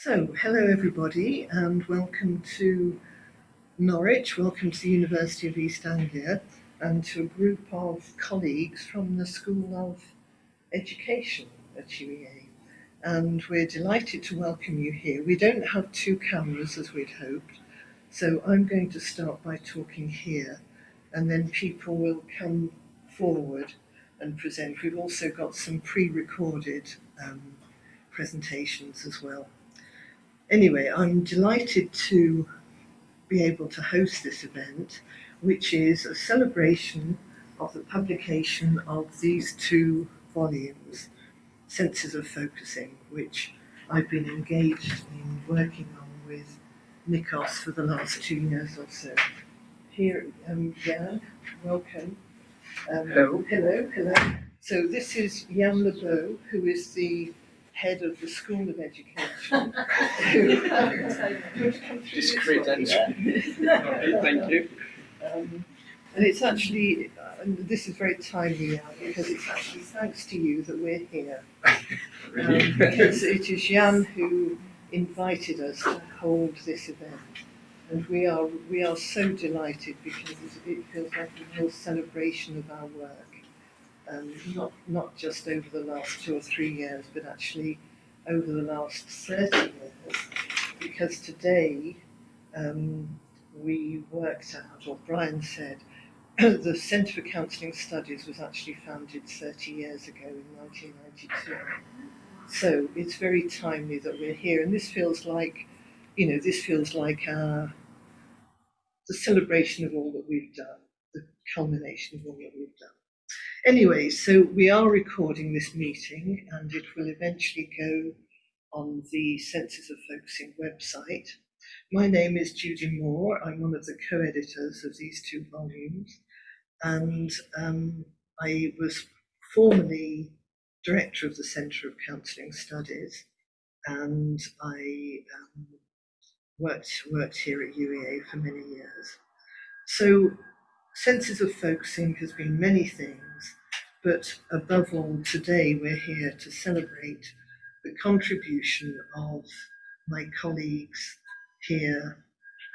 So, hello everybody, and welcome to Norwich, welcome to the University of East Anglia, and to a group of colleagues from the School of Education at UEA. And we're delighted to welcome you here. We don't have two cameras as we'd hoped, so I'm going to start by talking here, and then people will come forward and present. We've also got some pre-recorded um, presentations as well. Anyway, I'm delighted to be able to host this event, which is a celebration of the publication of these two volumes, Senses of Focusing, which I've been engaged in working on with Nikos for the last two years or so. Here, um, Jan, welcome. Um, hello. Hello, hello. So this is Yann Lebeau, who is the head of the School of Education. Discreet entry. Thank you. Um, and it's actually, uh, and this is very timely now because it's actually thanks to you that we're here. Um, because it is Jan who invited us to hold this event. And we are, we are so delighted because it feels like a real celebration of our work um, not, not just over the last two or three years, but actually over the last 30 years, because today um, we worked out, or Brian said, the Centre for Counselling Studies was actually founded 30 years ago in 1992. So it's very timely that we're here, and this feels like, you know, this feels like our, the celebration of all that we've done, the culmination of all that we've done. Anyway, so we are recording this meeting and it will eventually go on the Senses of Focusing website. My name is Judy Moore. I'm one of the co-editors of these two volumes and um, I was formerly director of the Centre of Counselling Studies and I um, worked, worked here at UEA for many years. So Senses of Focusing has been many things but above all, today we're here to celebrate the contribution of my colleagues here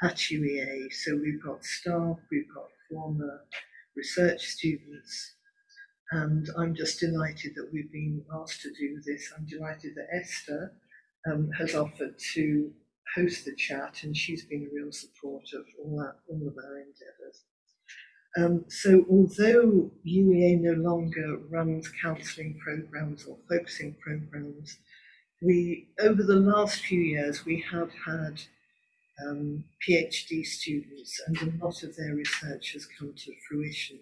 at UEA. So we've got staff, we've got former research students, and I'm just delighted that we've been asked to do this. I'm delighted that Esther um, has offered to host the chat, and she's been a real support of all, all of our endeavours. Um, so although UEA no longer runs counselling programs or focusing programs, we over the last few years we have had um, PhD students and a lot of their research has come to fruition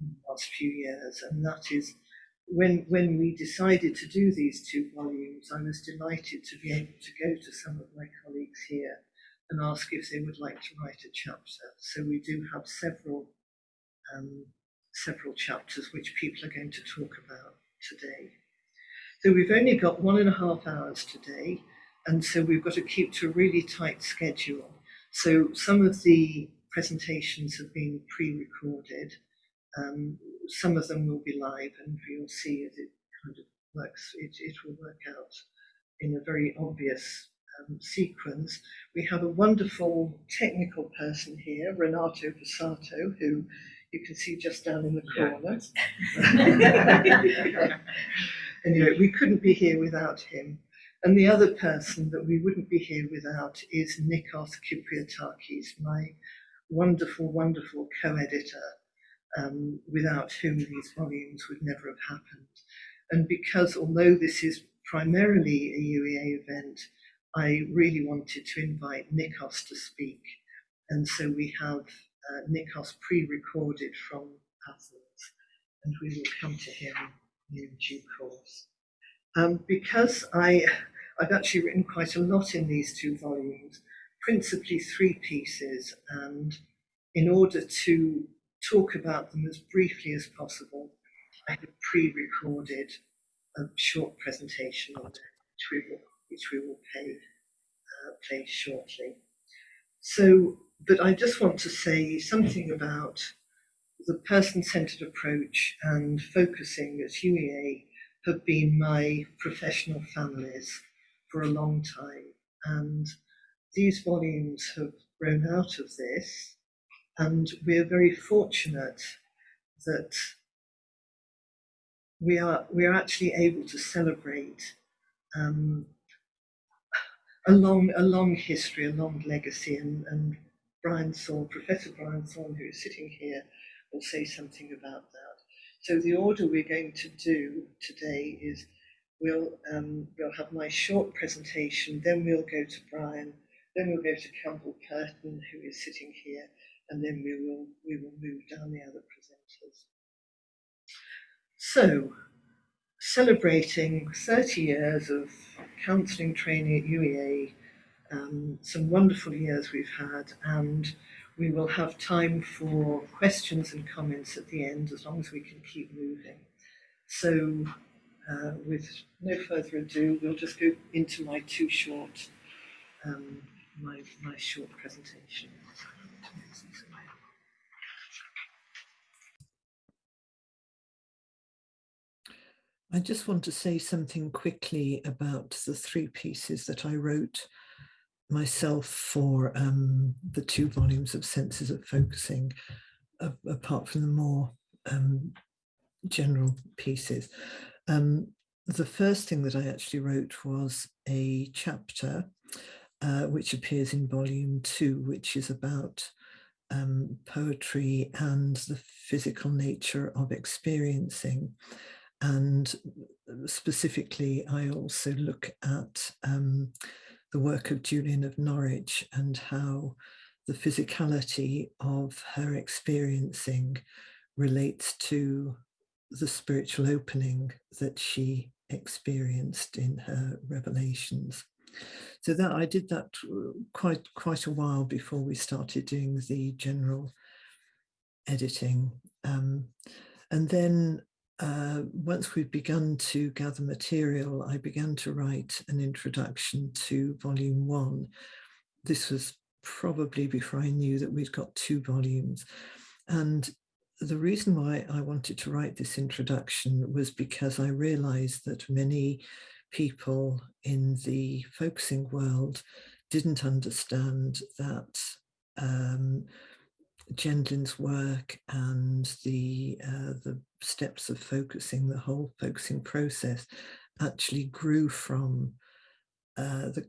in the last few years. And that is when when we decided to do these two volumes I was delighted to be able to go to some of my colleagues here and ask if they would like to write a chapter. So we do have several um, several chapters which people are going to talk about today. So we've only got one and a half hours today, and so we've got to keep to a really tight schedule. So some of the presentations have been pre-recorded. Um, some of them will be live, and you'll see as it kind of works, it, it will work out in a very obvious um, sequence. We have a wonderful technical person here, Renato Passato, who you can see just down in the corner. Yeah. anyway, we couldn't be here without him. And the other person that we wouldn't be here without is Nikos Kypriotakis, my wonderful, wonderful co-editor, um, without whom these volumes would never have happened. And because although this is primarily a UEA event, I really wanted to invite Nikos to speak. And so we have uh, Nikos pre-recorded from Athens, and we will come to him in due course. Um, because I, I've actually written quite a lot in these two volumes, principally three pieces, and in order to talk about them as briefly as possible, I have pre-recorded a short presentation on which we will, which we will pay, uh, play shortly. So but I just want to say something about the person-centered approach and focusing at UEA have been my professional families for a long time. And these volumes have grown out of this, and we're very fortunate that we are we are actually able to celebrate um, a long a long history, a long legacy, and, and Brian Thorne, Professor Brian Thorne, who is sitting here, will say something about that. So the order we're going to do today is we'll um, we'll have my short presentation, then we'll go to Brian, then we'll go to Campbell Purton, who is sitting here, and then we will we will move down the other presenters. So, celebrating 30 years of counselling training at UEA, um, some wonderful years we've had, and we will have time for questions and comments at the end as long as we can keep moving. So, uh, with no further ado, we'll just go into my too short, um, my, my short presentation. I just want to say something quickly about the three pieces that I wrote myself for um, the two volumes of Senses of Focusing, apart from the more um, general pieces. Um, the first thing that I actually wrote was a chapter uh, which appears in volume two, which is about um, poetry and the physical nature of experiencing. And specifically, I also look at um, the work of Julian of Norwich and how the physicality of her experiencing relates to the spiritual opening that she experienced in her revelations. So that I did that quite quite a while before we started doing the general editing. Um, and then uh, once we'd begun to gather material, I began to write an introduction to volume one. This was probably before I knew that we'd got two volumes. And the reason why I wanted to write this introduction was because I realized that many people in the focusing world didn't understand that um, Gendlin's work and the uh, the steps of focusing, the whole focusing process, actually grew from uh, the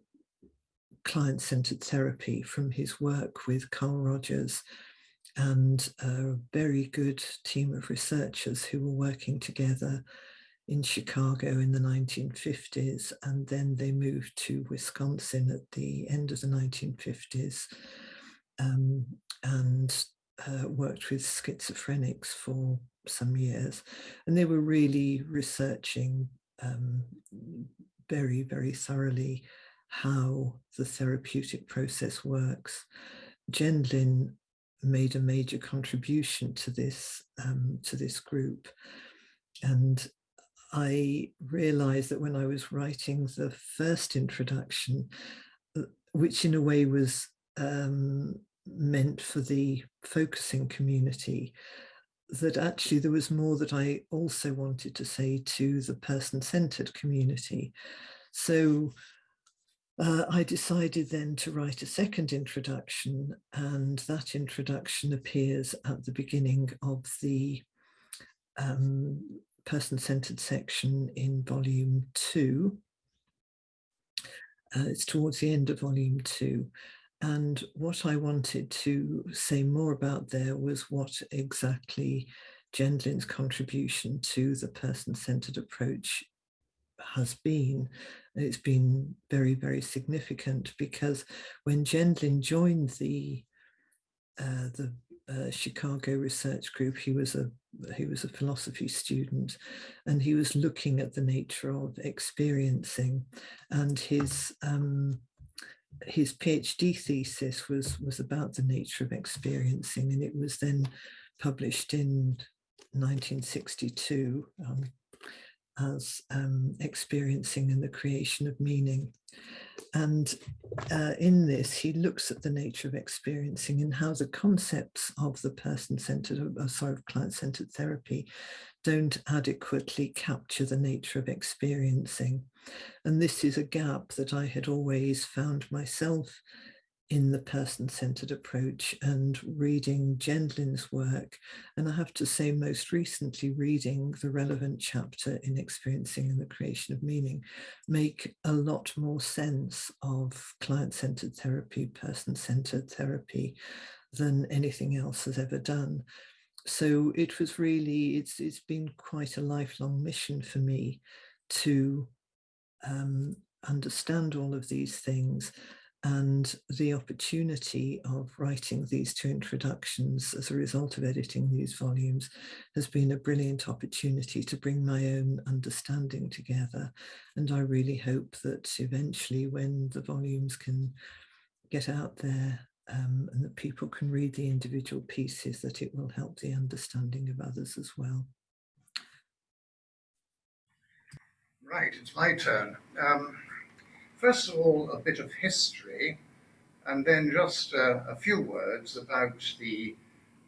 client-centered therapy, from his work with Carl Rogers and a very good team of researchers who were working together in Chicago in the 1950s, and then they moved to Wisconsin at the end of the 1950s um, and uh, worked with schizophrenics for some years. And they were really researching um, very, very thoroughly how the therapeutic process works. Gendlin made a major contribution to this um, to this group and I realized that when I was writing the first introduction, uh, which in a way was um, meant for the focusing community, that actually there was more that I also wanted to say to the person-centered community. So uh, I decided then to write a second introduction and that introduction appears at the beginning of the um, person-centered section in volume two. Uh, it's towards the end of volume two. And what I wanted to say more about there was what exactly Gendlin's contribution to the person-centered approach has been. It's been very, very significant because when Gendlin joined the uh, the uh, Chicago research group, he was a he was a philosophy student, and he was looking at the nature of experiencing, and his um, his PhD thesis was was about the nature of experiencing, and it was then published in 1962 um, as um, experiencing and the creation of meaning. And uh, in this, he looks at the nature of experiencing and how the concepts of the person-centered, uh, sorry, client-centered therapy don't adequately capture the nature of experiencing. And this is a gap that I had always found myself in the person-centered approach and reading Gendlin's work. And I have to say most recently reading the relevant chapter in Experiencing and the Creation of Meaning make a lot more sense of client-centered therapy, person-centered therapy than anything else has ever done. So it was really, it's, it's been quite a lifelong mission for me to um, understand all of these things and the opportunity of writing these two introductions as a result of editing these volumes has been a brilliant opportunity to bring my own understanding together. And I really hope that eventually when the volumes can get out there um, and that people can read the individual pieces, that it will help the understanding of others as well. Right, it's my turn. Um, First of all, a bit of history, and then just uh, a few words about the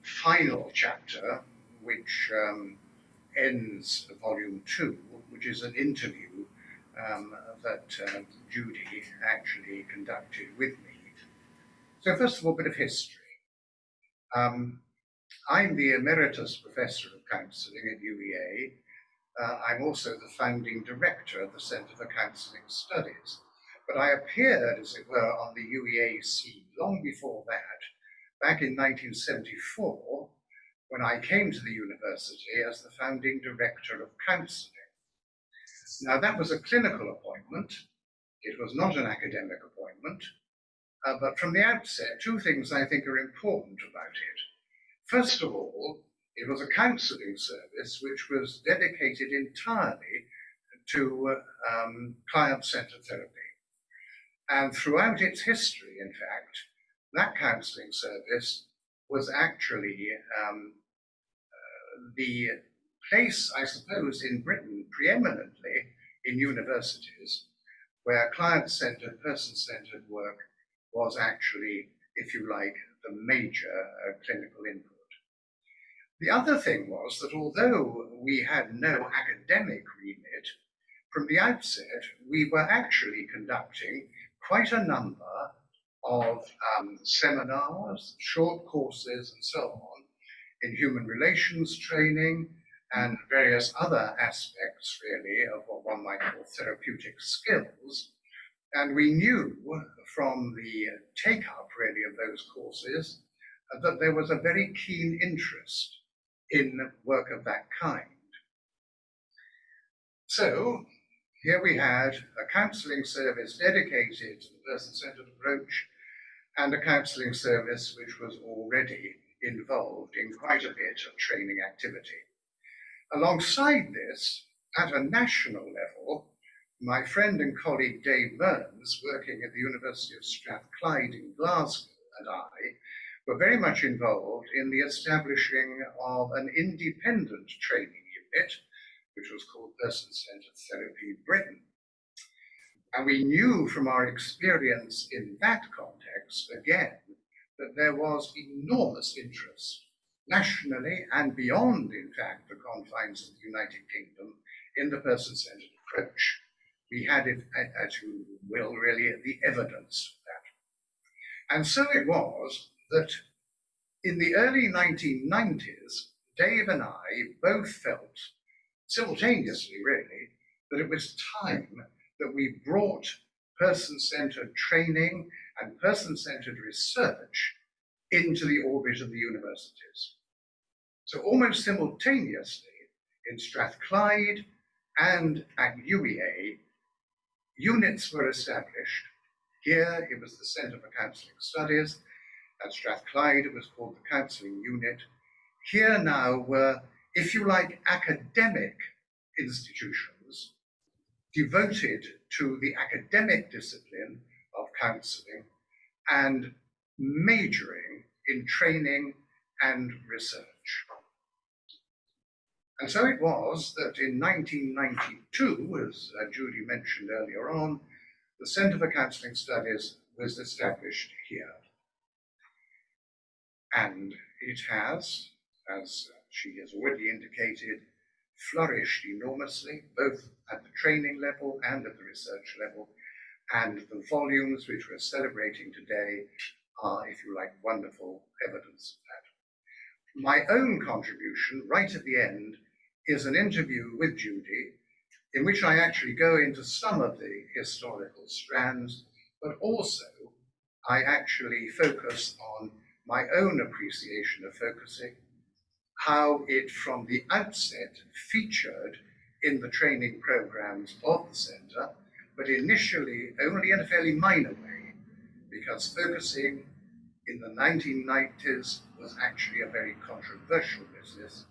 final chapter, which um, ends volume two, which is an interview um, that uh, Judy actually conducted with me. So first of all, a bit of history. Um, I'm the Emeritus Professor of Counselling at UEA. Uh, I'm also the founding director of the Centre for Counselling Studies. But I appeared, as it were, on the UEA scene long before that, back in 1974, when I came to the university as the founding director of counselling. Now, that was a clinical appointment. It was not an academic appointment. Uh, but from the outset, two things I think are important about it. First of all, it was a counselling service which was dedicated entirely to uh, um, client-centered therapy. And throughout its history, in fact, that counselling service was actually um, uh, the place, I suppose, in Britain, preeminently in universities, where client-centered, person-centered work was actually, if you like, the major uh, clinical input. The other thing was that although we had no academic remit, from the outset, we were actually conducting quite a number of um, seminars, short courses, and so on in human relations training and various other aspects, really, of what one might call therapeutic skills. And we knew from the take up, really, of those courses uh, that there was a very keen interest in work of that kind. So here we had a counselling service dedicated to the person-centred approach and a counselling service which was already involved in quite a bit of training activity. Alongside this, at a national level, my friend and colleague Dave Mearns, working at the University of Strathclyde in Glasgow, and I were very much involved in the establishing of an independent training unit which was called Person-Centered Therapy Britain. And we knew from our experience in that context, again, that there was enormous interest nationally and beyond, in fact, the confines of the United Kingdom in the person-centered approach. We had, it, as you will, really the evidence of that. And so it was that in the early 1990s, Dave and I both felt simultaneously, really, that it was time that we brought person-centered training and person-centered research into the orbit of the universities. So almost simultaneously, in Strathclyde and at UEA, units were established. Here it was the Centre for Counselling Studies. At Strathclyde it was called the Counselling Unit. Here now were if you like, academic institutions devoted to the academic discipline of counseling and majoring in training and research. And so it was that in 1992, as uh, Judy mentioned earlier on, the Centre for Counselling Studies was established here. And it has, as she has already indicated, flourished enormously, both at the training level and at the research level. And the volumes which we're celebrating today are, if you like, wonderful evidence of that. My own contribution, right at the end, is an interview with Judy, in which I actually go into some of the historical strands, but also I actually focus on my own appreciation of focusing, how it from the outset featured in the training programs of the centre, but initially only in a fairly minor way, because focusing in the 1990s was actually a very controversial business,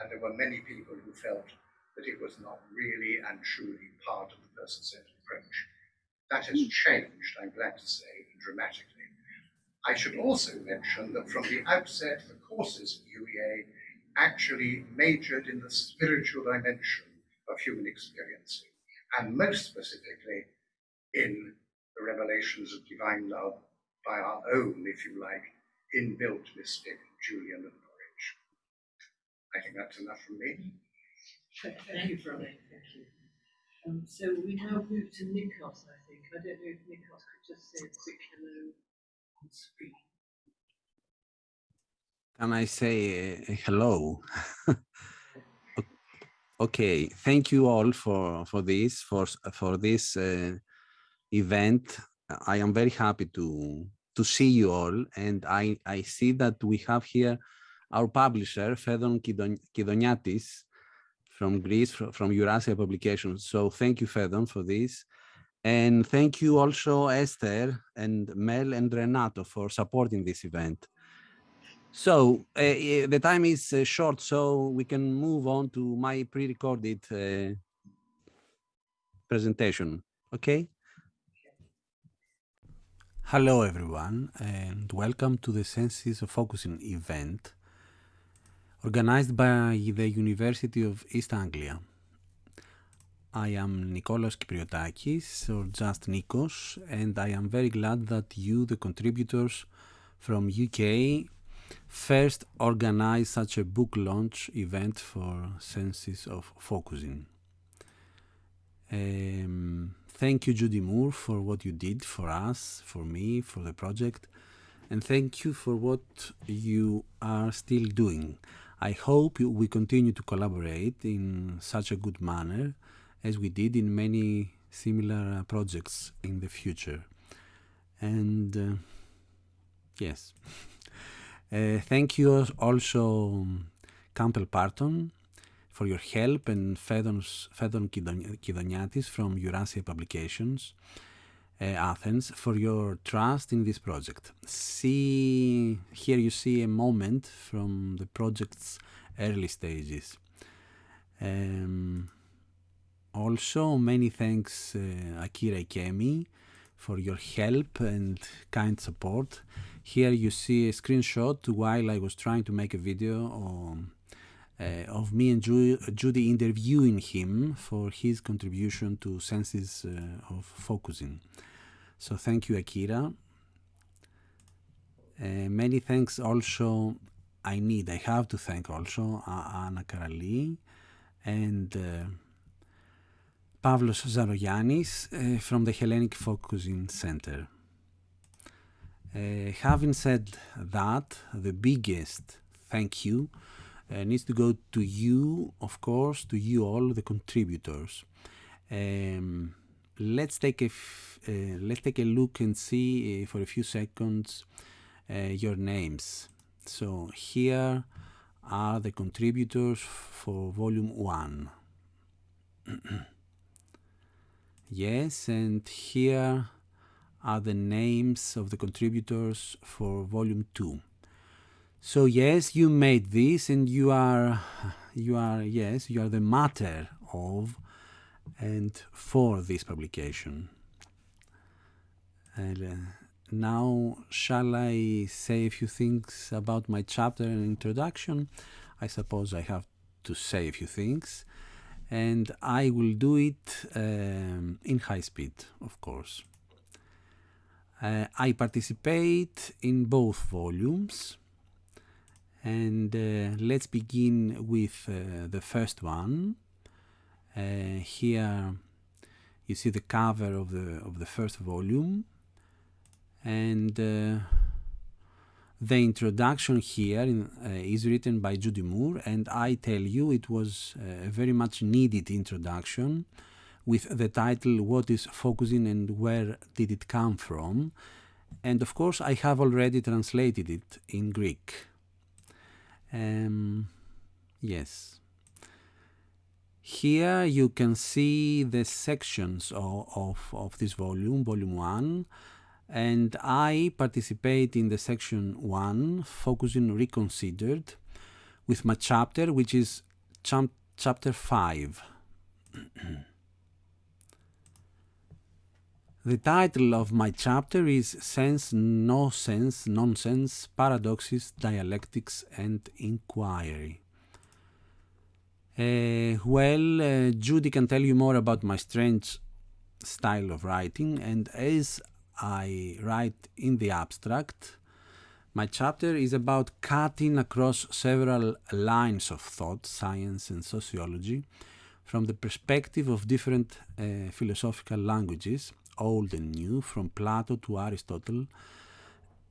and there were many people who felt that it was not really and truly part of the person-centered approach. That has hmm. changed, I'm glad to say, dramatically. I should also mention that from the outset, the courses at UEA actually majored in the spiritual dimension of human experiencing, and most specifically in the revelations of divine love by our own, if you like, inbuilt mystic Julian of. I think that's enough from me. Thank thank you, Ronnie, thank you. Um, so we now move to Nikos, I think. I don't know if Nikos could just say a quick hello on screen. Can I say uh, hello? Okay, thank you all for for this for for this uh, event. I am very happy to to see you all, and I I see that we have here our publisher Fedon Kidon- Kidoniatis from Greece from Eurasia Publications. So thank you, Fedon, for this. And thank you also Esther and Mel and Renato for supporting this event. So uh, the time is uh, short, so we can move on to my pre-recorded uh, presentation. Okay. Hello, everyone, and welcome to the Senses of Focusing event organized by the University of East Anglia. I am Nikolaos Kypriotakis, or just Nikos, and I am very glad that you, the contributors from UK, first organized such a book launch event for Senses of Focusing. Um, thank you, Judy Moore, for what you did for us, for me, for the project, and thank you for what you are still doing. I hope we continue to collaborate in such a good manner as we did in many similar uh, projects in the future. And uh, yes, uh, thank you also um, Campbell Purton for your help and Fedon Kidon- Kidoniatis from Eurasia Publications Athens for your trust in this project. See here you see a moment from the project's early stages. Um, also, many thanks uh, Akira Ikemi for your help and kind support. Here you see a screenshot while I was trying to make a video on, uh, of me and Ju- Judy interviewing him for his contribution to senses uh, of focusing. So thank you, Akira. Uh, many thanks also. I need, I have to thank also Anna Karali and uh, Pavlos Zarogiannis uh, from the Hellenic Focusing Center. Uh, having said that, the biggest thank you uh, needs to go to you, of course, to you all, the contributors. Um, let's take a uh, let's take a look and see uh, for a few seconds uh, your names. So here are the contributors for volume one. yes, and here are the names of the contributors for volume two. So yes, you made this, and you are, you are yes, you are the matter of and for this publication. And, uh, now, shall I say a few things about my chapter and introduction? I suppose I have to say a few things, and I will do it um, in high speed, of course. Uh, I participate in both volumes. And uh, let's begin with uh, the first one. Uh, here you see the cover of the of the first volume, and uh, the introduction here in, uh, is written by Judy Moore, and I tell you it was a very much needed introduction with the title What is Focusing and Where Did It Come From? And of course, I have already translated it in Greek. Um, yes. Here you can see the sections of, of, of this volume, volume 1, and I participate in the section 1, focusing reconsidered, with my chapter, which is chapter 5. The title of my chapter is Sense, No Sense, Nonsense, Paradoxes, Dialectics and Inquiry. Uh, well, uh, Judy can tell you more about my strange style of writing, and as I write in the abstract, my chapter is about cutting across several lines of thought, science and sociology, from the perspective of different uh, philosophical languages old and new, from Plato to Aristotle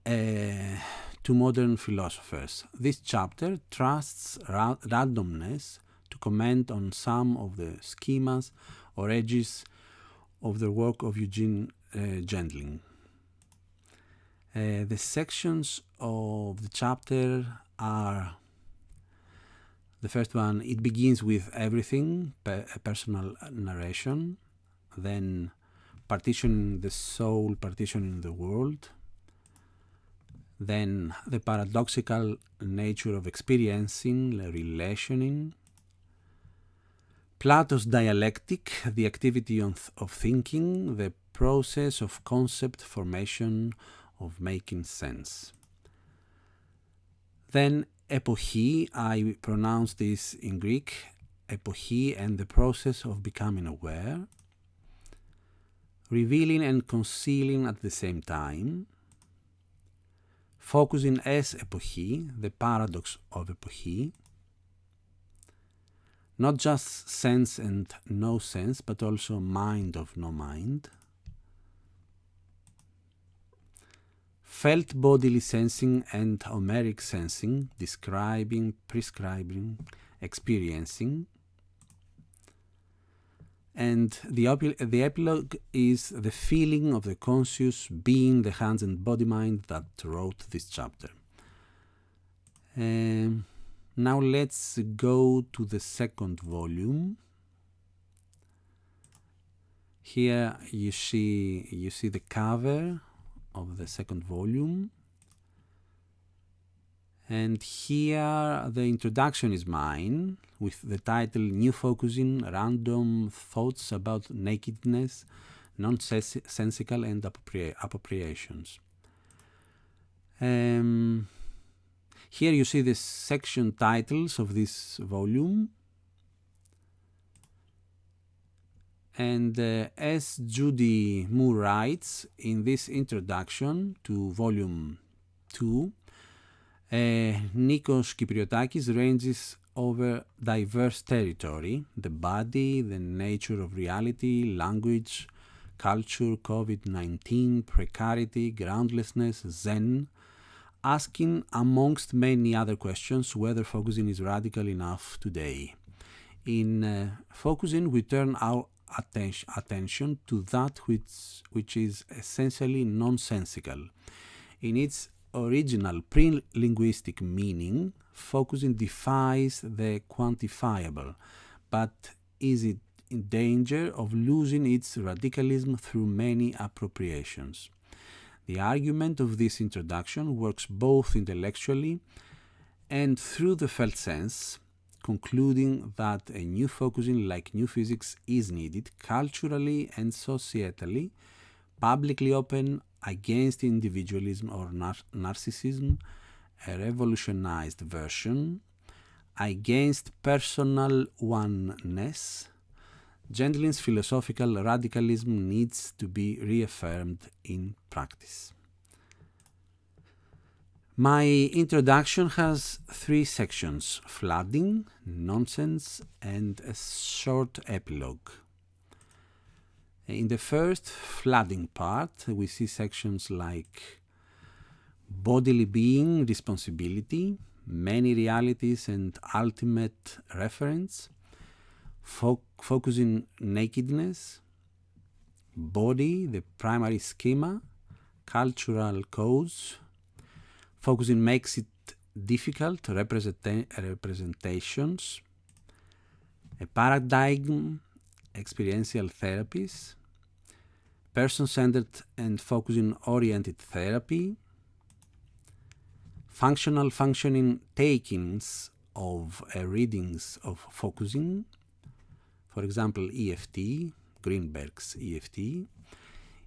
uh, to modern philosophers. This chapter trusts ra randomness to comment on some of the schemas or edges of the work of Eugene uh, Gendlin. Uh, the sections of the chapter are the first one, it begins with everything, a personal narration, then partitioning the soul, partitioning the world, then the paradoxical nature of experiencing, relationing, Plato's dialectic, the activity of, thinking, the process of concept formation, of making sense. Then epoche, I pronounce this in Greek, epoche and the process of becoming aware. Revealing and concealing at the same time, focusing as epoche, the paradox of epoche, not just sense and no sense, but also mind of no mind, felt bodily sensing and Homeric sensing, describing, prescribing, experiencing, and the, the epilogue is the feeling of the conscious being, the hands and body mind that wrote this chapter. Um, now let's go to the second volume. Here you see you see the cover of the second volume. And here the introduction is mine with the title New Focusing Random Thoughts About Nakedness, Nonsensical and Appropriations. Um, here you see the section titles of this volume. And uh, as Judy Moore writes in this introduction to volume 2, uh, Nikos Kypriotakis ranges over diverse territory, the body, the nature of reality, language, culture, COVID-19, precarity, groundlessness, Zen, asking amongst many other questions whether focusing is radical enough today. In uh, focusing, we turn our attention, attention to that which, which is essentially nonsensical. In its original pre-linguistic meaning, focusing defies the quantifiable, but is it in danger of losing its radicalism through many appropriations. The argument of this introduction works both intellectually and through the felt sense, concluding that a new focusing like new physics is needed culturally and societally, publicly open against individualism or nar narcissism, a revolutionized version, against personal oneness, Gendlin's philosophical radicalism needs to be reaffirmed in practice. My introduction has three sections flooding, nonsense, and a short epilogue. In the first flooding part, we see sections like bodily being, responsibility, many realities, and ultimate reference, fo focusing nakedness, body, the primary schema, cultural codes. focusing makes it difficult representa representations, a paradigm, experiential therapies, person-centered and focusing-oriented therapy, functional functioning takings of uh, readings of focusing, for example, EFT, Greenberg's EFT,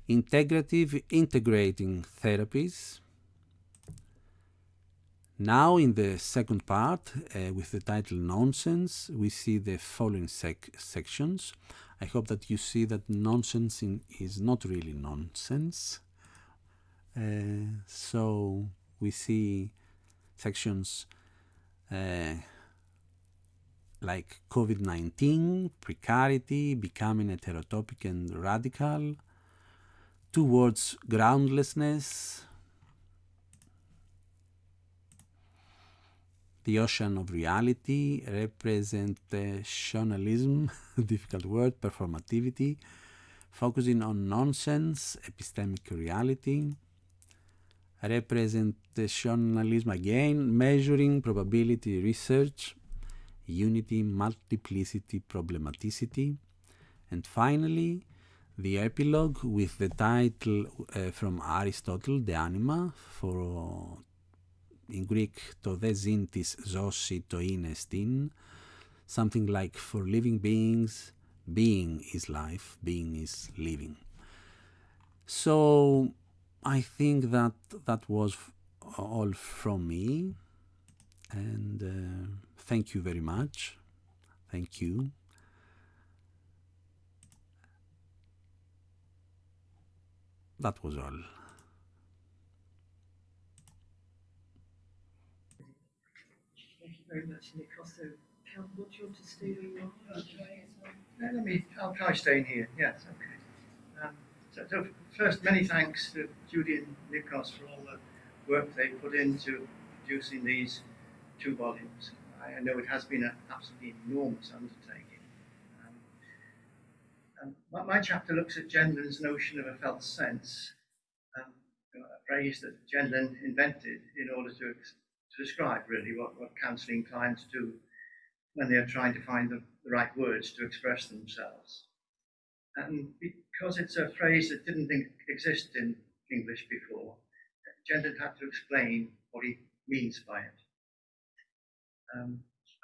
integrative integrating therapies. Now in the second part, uh, with the title Nonsense, we see the following sec sections. I hope that you see that nonsense in, is not really nonsense. Uh, so we see sections uh, like COVID-19, precarity, becoming heterotopic and radical, towards groundlessness, the ocean of reality, representationalism, difficult word, performativity, focusing on nonsense, epistemic reality, representationalism again, measuring probability research, unity, multiplicity, problematicity, and finally, the epilogue with the title uh, from Aristotle, De Anima, for in Greek, to δε ζήν της ζώση το είναι στην, something like for living beings, being is life, being is living. So I think that that was all from me, and uh, thank you very much. Thank you. That was all. Thank you very much, Nikos. So, Cal, what do you want to stay where you are? No, let me, I'll try staying here, yes, okay. Um, so, so first, many thanks to Judy and Nikos for all the work they put into producing these two volumes. I know it has been an absolutely enormous undertaking. Um, and my, my, chapter looks at Gendlin's notion of a felt sense, um, a phrase that Gendlin invented in order to, to describe really what, what counselling clients do when they're trying to find the, the right words to express themselves. And because it's a phrase that didn't exist in English before, Gendlin had to explain what he means by it. Um,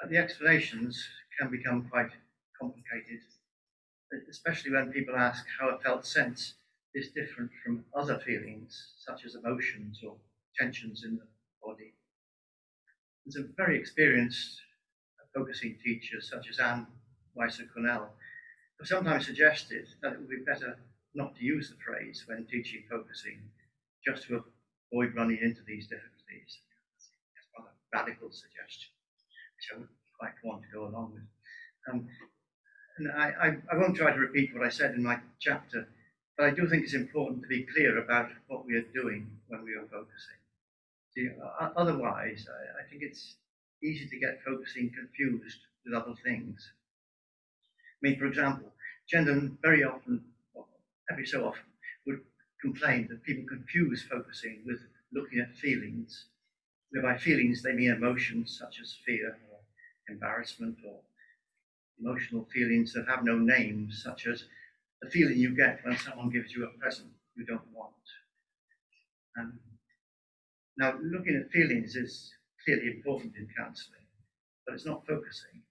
the explanations can become quite complicated, especially when people ask how a felt sense is different from other feelings, such as emotions or tensions in the body. There's a very experienced focusing teachers, such as Anne Weiser Cornell, have sometimes suggested that it would be better not to use the phrase when teaching focusing, just to avoid running into these difficulties. That's rather radical suggestion I would quite want to go along with. Um, and I, I, I, won't try to repeat what I said in my chapter, but I do think it's important to be clear about what we are doing when we are focusing. See, otherwise, I, I think it's easy to get focusing confused with other things. I mean, for example, Gendlin very often, every so often, would complain that people confuse focusing with looking at feelings by feelings, they mean emotions such as fear embarrassment or emotional feelings that have no names, such as the feeling you get when someone gives you a present you don't want. Um, now, looking at feelings is clearly important in counselling, but it's not focusing.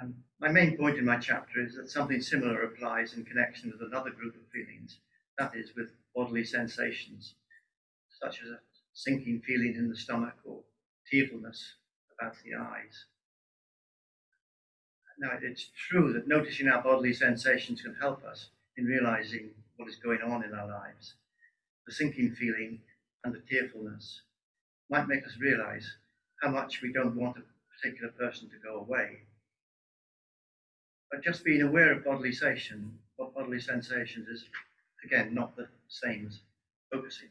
Um, my main point in my chapter is that something similar applies in connection with another group of feelings, that is, with bodily sensations, such as a sinking feeling in the stomach or tearfulness about the eyes. Now, it's true that noticing our bodily sensations can help us in realizing what is going on in our lives. The sinking feeling and the tearfulness might make us realize how much we don't want a particular person to go away. But just being aware of bodily sensation, what bodily sensations is, again, not the same as focusing.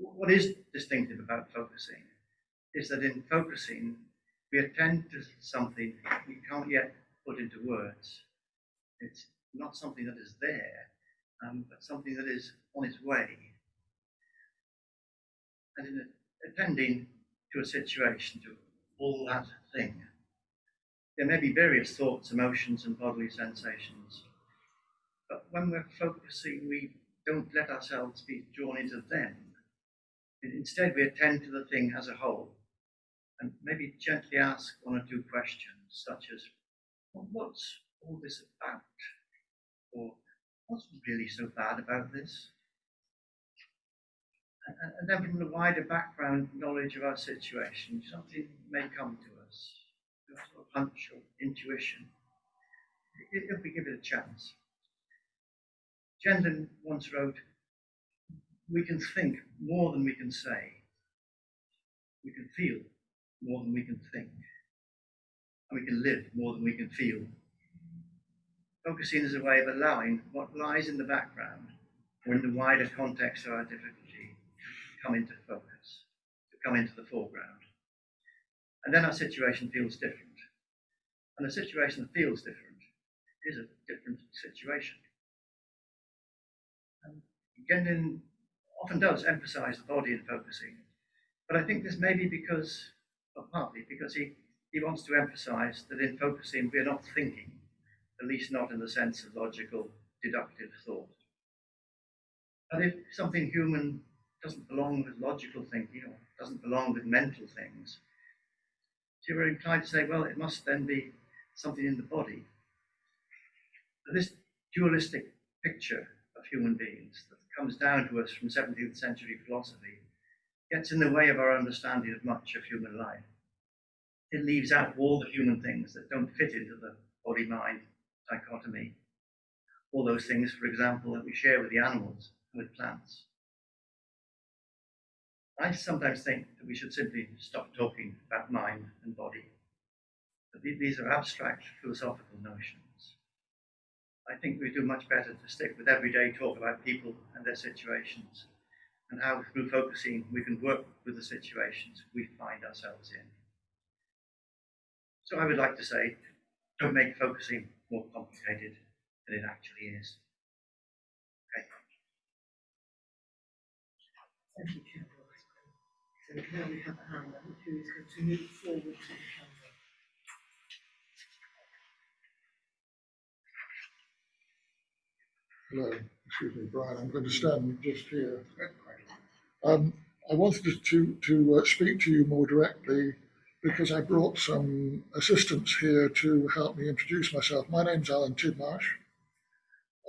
What is distinctive about focusing is that in focusing, we attend to something we can't yet put into words. It's not something that is there, um, but something that is on its way. And in attending to a situation, to all that thing, there may be various thoughts, emotions, and bodily sensations. But when we're focusing, we don't let ourselves be drawn into them. Instead, we attend to the thing as a whole and maybe gently ask one or two questions, such as, well, What's all this about? Or what's really so bad about this? And, and then from the wider background knowledge of our situation, something may come to us, a hunch or intuition, if we give it a chance. Gendlin once wrote, we can think more than we can say. We can feel more than we can think. And we can live more than we can feel. Focusing is a way of allowing what lies in the background or in the wider context of our difficulty to come into focus, to come into the foreground. And then our situation feels different. And a situation that feels different is a different situation. And often does emphasize the body in focusing, but I think this may be because, partly because he, he wants to emphasize that in focusing we're not thinking, at least not in the sense of logical, deductive thought. And if something human doesn't belong with logical thinking or doesn't belong with mental things, so you're inclined to say, well, it must then be something in the body. But this dualistic picture of human beings that comes down to us from 17th century philosophy gets in the way of our understanding of much of human life. It leaves out all the human things that don't fit into the body mind dichotomy. All those things, for example, that we share with the animals and with plants. I sometimes think that we should simply stop talking about mind and body. That these are abstract philosophical notions. I think we do much better to stick with everyday talk about people and their situations and how through focusing we can work with the situations we find ourselves in. So I would like to say, don't make focusing more complicated than it actually is. Okay. Thank you, Chair. So now we have Anne, who is going to move forward to the camera. Hello, excuse me, Brian. I'm going to stand just here. Um, I wanted to to uh, speak to you more directly because I brought some assistants here to help me introduce myself. My name's Alan Tidmarsh.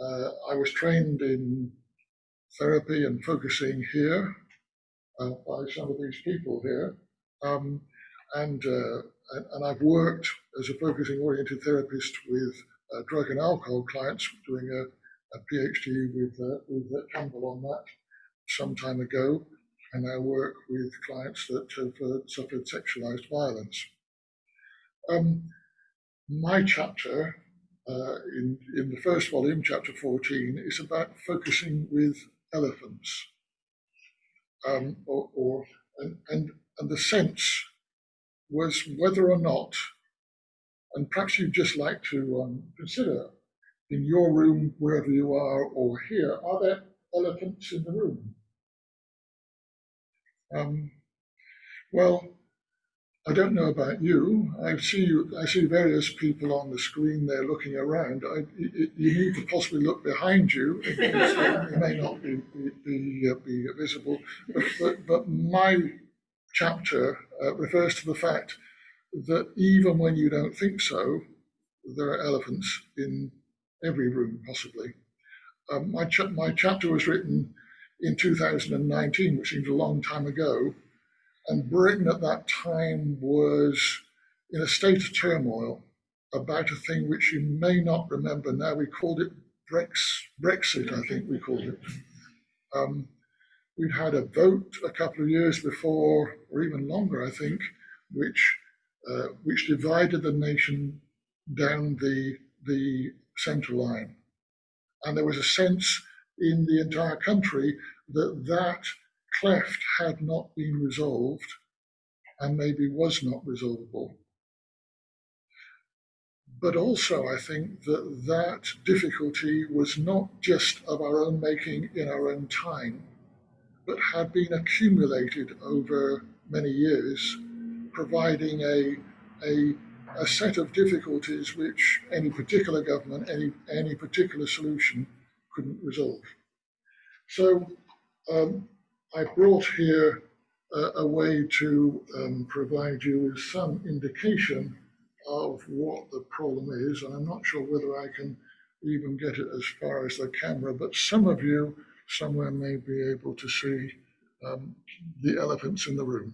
Uh, I was trained in therapy and focusing here uh, by some of these people here. Um, and, uh, and, I've worked as a focusing oriented therapist with uh, drug and alcohol clients doing a a PhD with, uh, with uh, Campbell on that some time ago, and I work with clients that have uh, suffered sexualized violence. Um, my chapter uh, in, in the first volume, chapter 14, is about focusing with elephants. Um, or, or and, and, and the sense was whether or not, and perhaps you'd just like to um, consider in your room, wherever you are, or here, are there elephants in the room? Um, well, I don't know about you. I see you, I see various people on the screen there looking around. I, you, you need to possibly look behind you. it may not be be, be, uh, be visible, but, but, but, my chapter uh, refers to the fact that even when you don't think so, there are elephants in every room possibly. Um, my, my chapter was written in 2019, which seems a long time ago, and Britain at that time was in a state of turmoil about a thing which you may not remember now. We called it Brex Brexit, I think we called it. Um, we'd had a vote a couple of years before, or even longer, I think, which uh, which divided the nation down the the central line, and there was a sense in the entire country that that cleft had not been resolved and maybe was not resolvable. But also, I think that that difficulty was not just of our own making in our own time, but had been accumulated over many years, providing a, a, a set of difficulties which any particular government, any, any particular solution couldn't resolve. So um, I brought here a, a way to um, provide you with some indication of what the problem is, and I'm not sure whether I can even get it as far as the camera, but some of you somewhere may be able to see um, the elephants in the room.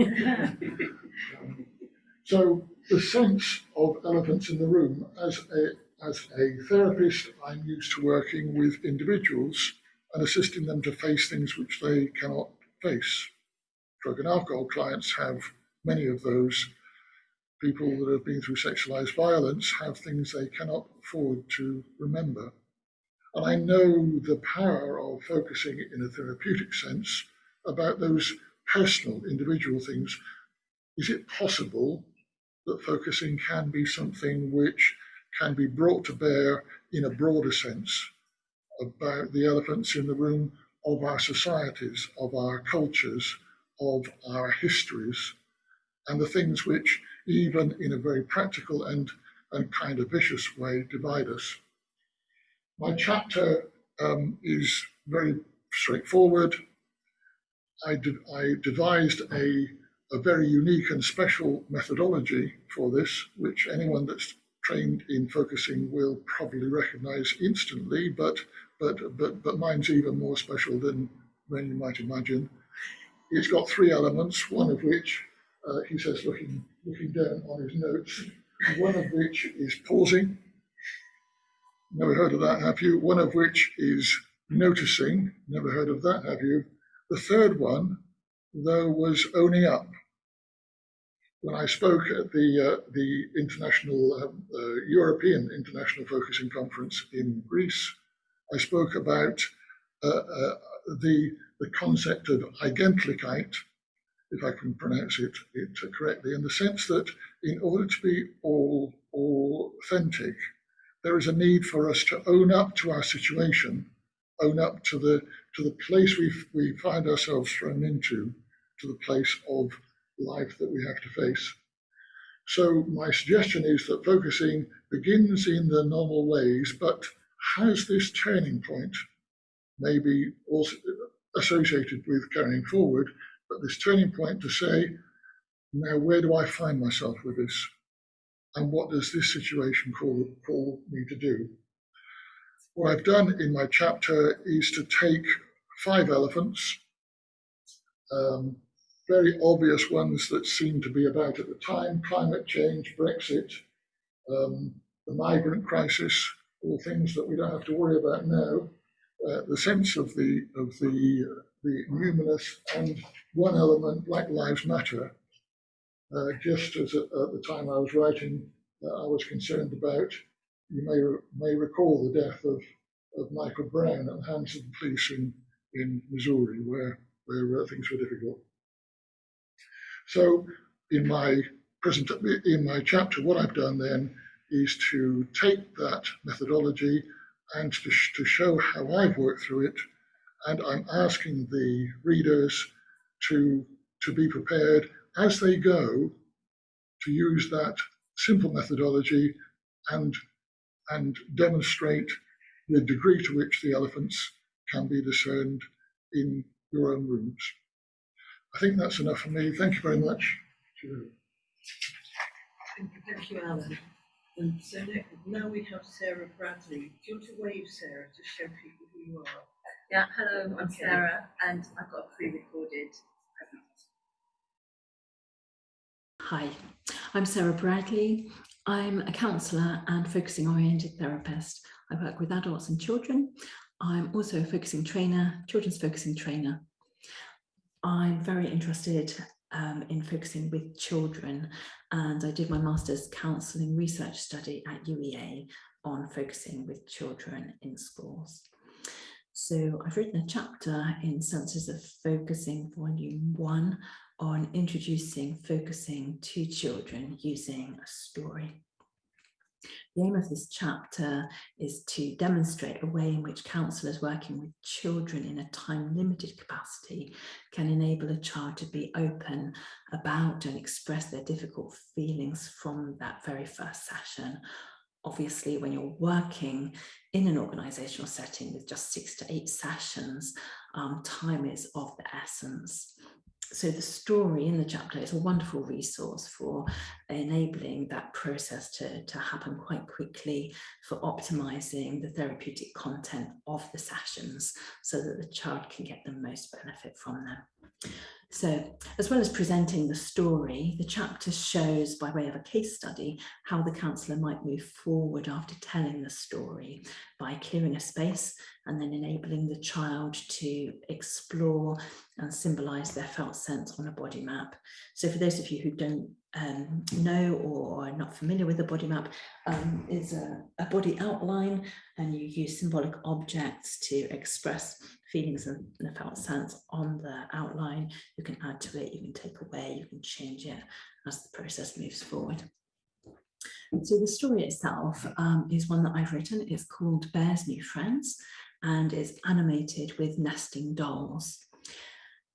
Um, so the sense of elephants in the room, as a, as a therapist, I'm used to working with individuals and assisting them to face things which they cannot face. Drug and alcohol clients have many of those. People that have been through sexualized violence have things they cannot afford to remember. And I know the power of focusing in a therapeutic sense about those personal, individual things. Is it possible that focusing can be something which can be brought to bear in a broader sense about the elephants in the room of our societies, of our cultures, of our histories, and the things which, even in a very practical and, and kind of vicious way, divide us. My chapter um, is very straightforward. I, de I devised a, a very unique and special methodology for this, which anyone that's trained in focusing will probably recognize instantly, but, but, but, but mine's even more special than, than you might imagine. It's got three elements, one of which, uh, he says, looking, looking down on his notes, one of which is pausing, Never heard of that, have you? One of which is noticing. Never heard of that, have you? The third one, though, was owning up. When I spoke at the uh, the international um, uh, European International Focusing Conference in Greece, I spoke about uh, uh the the concept of Eigentlichkeit, if I can pronounce it, it correctly, in the sense that in order to be all, all authentic, there is a need for us to own up to our situation, own up to the to the place we we find ourselves thrown into, to the place of life that we have to face. So my suggestion is that focusing begins in the normal ways, but has this turning point, maybe also associated with carrying forward, but this turning point to say, now where do I find myself with this? and what does this situation call, call me to do? What I've done in my chapter is to take five elephants, um, very obvious ones that seem to be about at the time, climate change, Brexit, um, the migrant crisis, all things that we don't have to worry about now, uh, the sense of the, of the, uh, the numinous and one element, Black Lives Matter, uh, just as at, at, the time I was writing, uh, I was concerned about. You may may recall the death of, of Michael Brown at the hands of the police in, in Missouri, where where uh, things were difficult. So, in my present in my chapter, what I've done then is to take that methodology and to, sh to show how I've worked through it, and I'm asking the readers to to be prepared as they go to use that simple methodology and, and demonstrate the degree to which the elephants can be discerned in your own rooms. I think that's enough for me. Thank you very much. Thank you, thank you, Alan. And so now we have Sarah Bradley. Do you want to wave, Sarah, to show people who you are? Yeah, hello, I'm Okay. Sarah, and I've got a pre-recorded Hi, I'm Sarah Bradley. I'm a counsellor and focusing oriented therapist. I work with adults and children. I'm also a focusing trainer, children's focusing trainer, I'm very interested um, in focusing with children and I did my master's counselling research study at UEA on focusing with children in schools. So I've written a chapter in Senses of Focusing Volume 1 on introducing focusing to children using a story. The aim of this chapter is to demonstrate a way in which counsellors working with children in a time-limited capacity can enable a child to be open about and express their difficult feelings from that very first session. Obviously, when you're working in an organisational setting with just six to eight sessions, um, time is of the essence so the story in the chapter is a wonderful resource for enabling that process to, to happen quite quickly for optimizing the therapeutic content of the sessions so that the child can get the most benefit from them. So as well as presenting the story, the chapter shows by way of a case study how the counsellor might move forward after telling the story by clearing a space and then enabling the child to explore and symbolise their felt sense on a body map. So for those of you who don't um, know or are not familiar with a body map, um, is a, a body outline and you use symbolic objects to express feelings and the felt sense on the outline. You can add to it, you can take away, you can change it as the process moves forward. So the story itself um, is one that I've written. It's called Bear's New Friends and is animated with nesting dolls.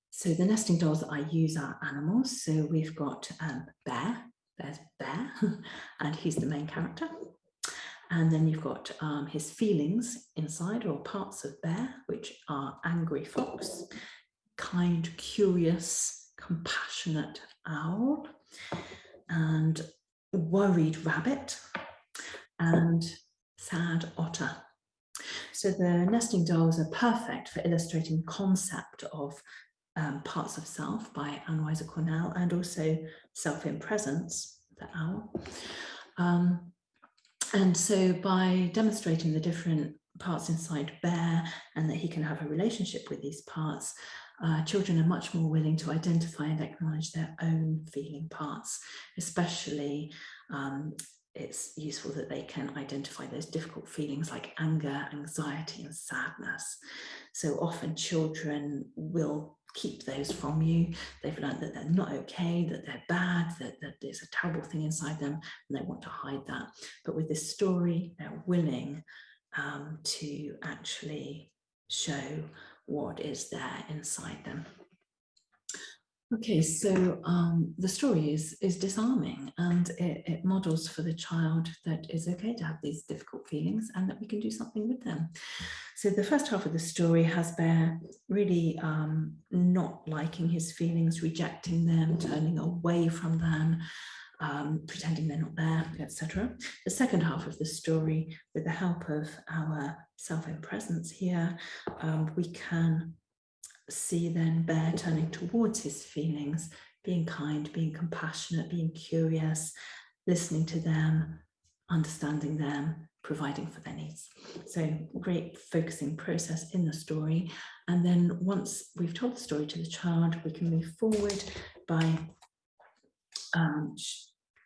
So the nesting dolls that I use are animals. So we've got um, Bear, there's Bear, and he's the main character. And then you've got um, his feelings inside or parts of Bear, which are angry fox, kind, curious, compassionate owl, and worried rabbit, and sad otter. So the nesting dolls are perfect for illustrating concept of um, parts of self by Anne Weiser Cornell and also self in presence, the owl. Um, and so by demonstrating the different parts inside Bear and that he can have a relationship with these parts, uh, children are much more willing to identify and acknowledge their own feeling parts, especially um, it's useful that they can identify those difficult feelings like anger, anxiety and sadness. So often children will keep those from you. They've learned that they're not okay, that they're bad, that, that there's a terrible thing inside them and they want to hide that. But with this story, they're willing um, to actually show what is there inside them. Okay, so um, the story is, is disarming and it, it, models for the child that it's okay to have these difficult feelings and that we can do something with them. So the first half of the story has Bear really um, not liking his feelings, rejecting them, turning away from them, um, pretending they're not there, etc. The second half of the story, with the help of our self-in-presence here, um, we can see then Bear turning towards his feelings, being kind, being compassionate, being curious, listening to them, understanding them, providing for their needs. So great focusing process in the story. And then once we've told the story to the child, we can move forward by um,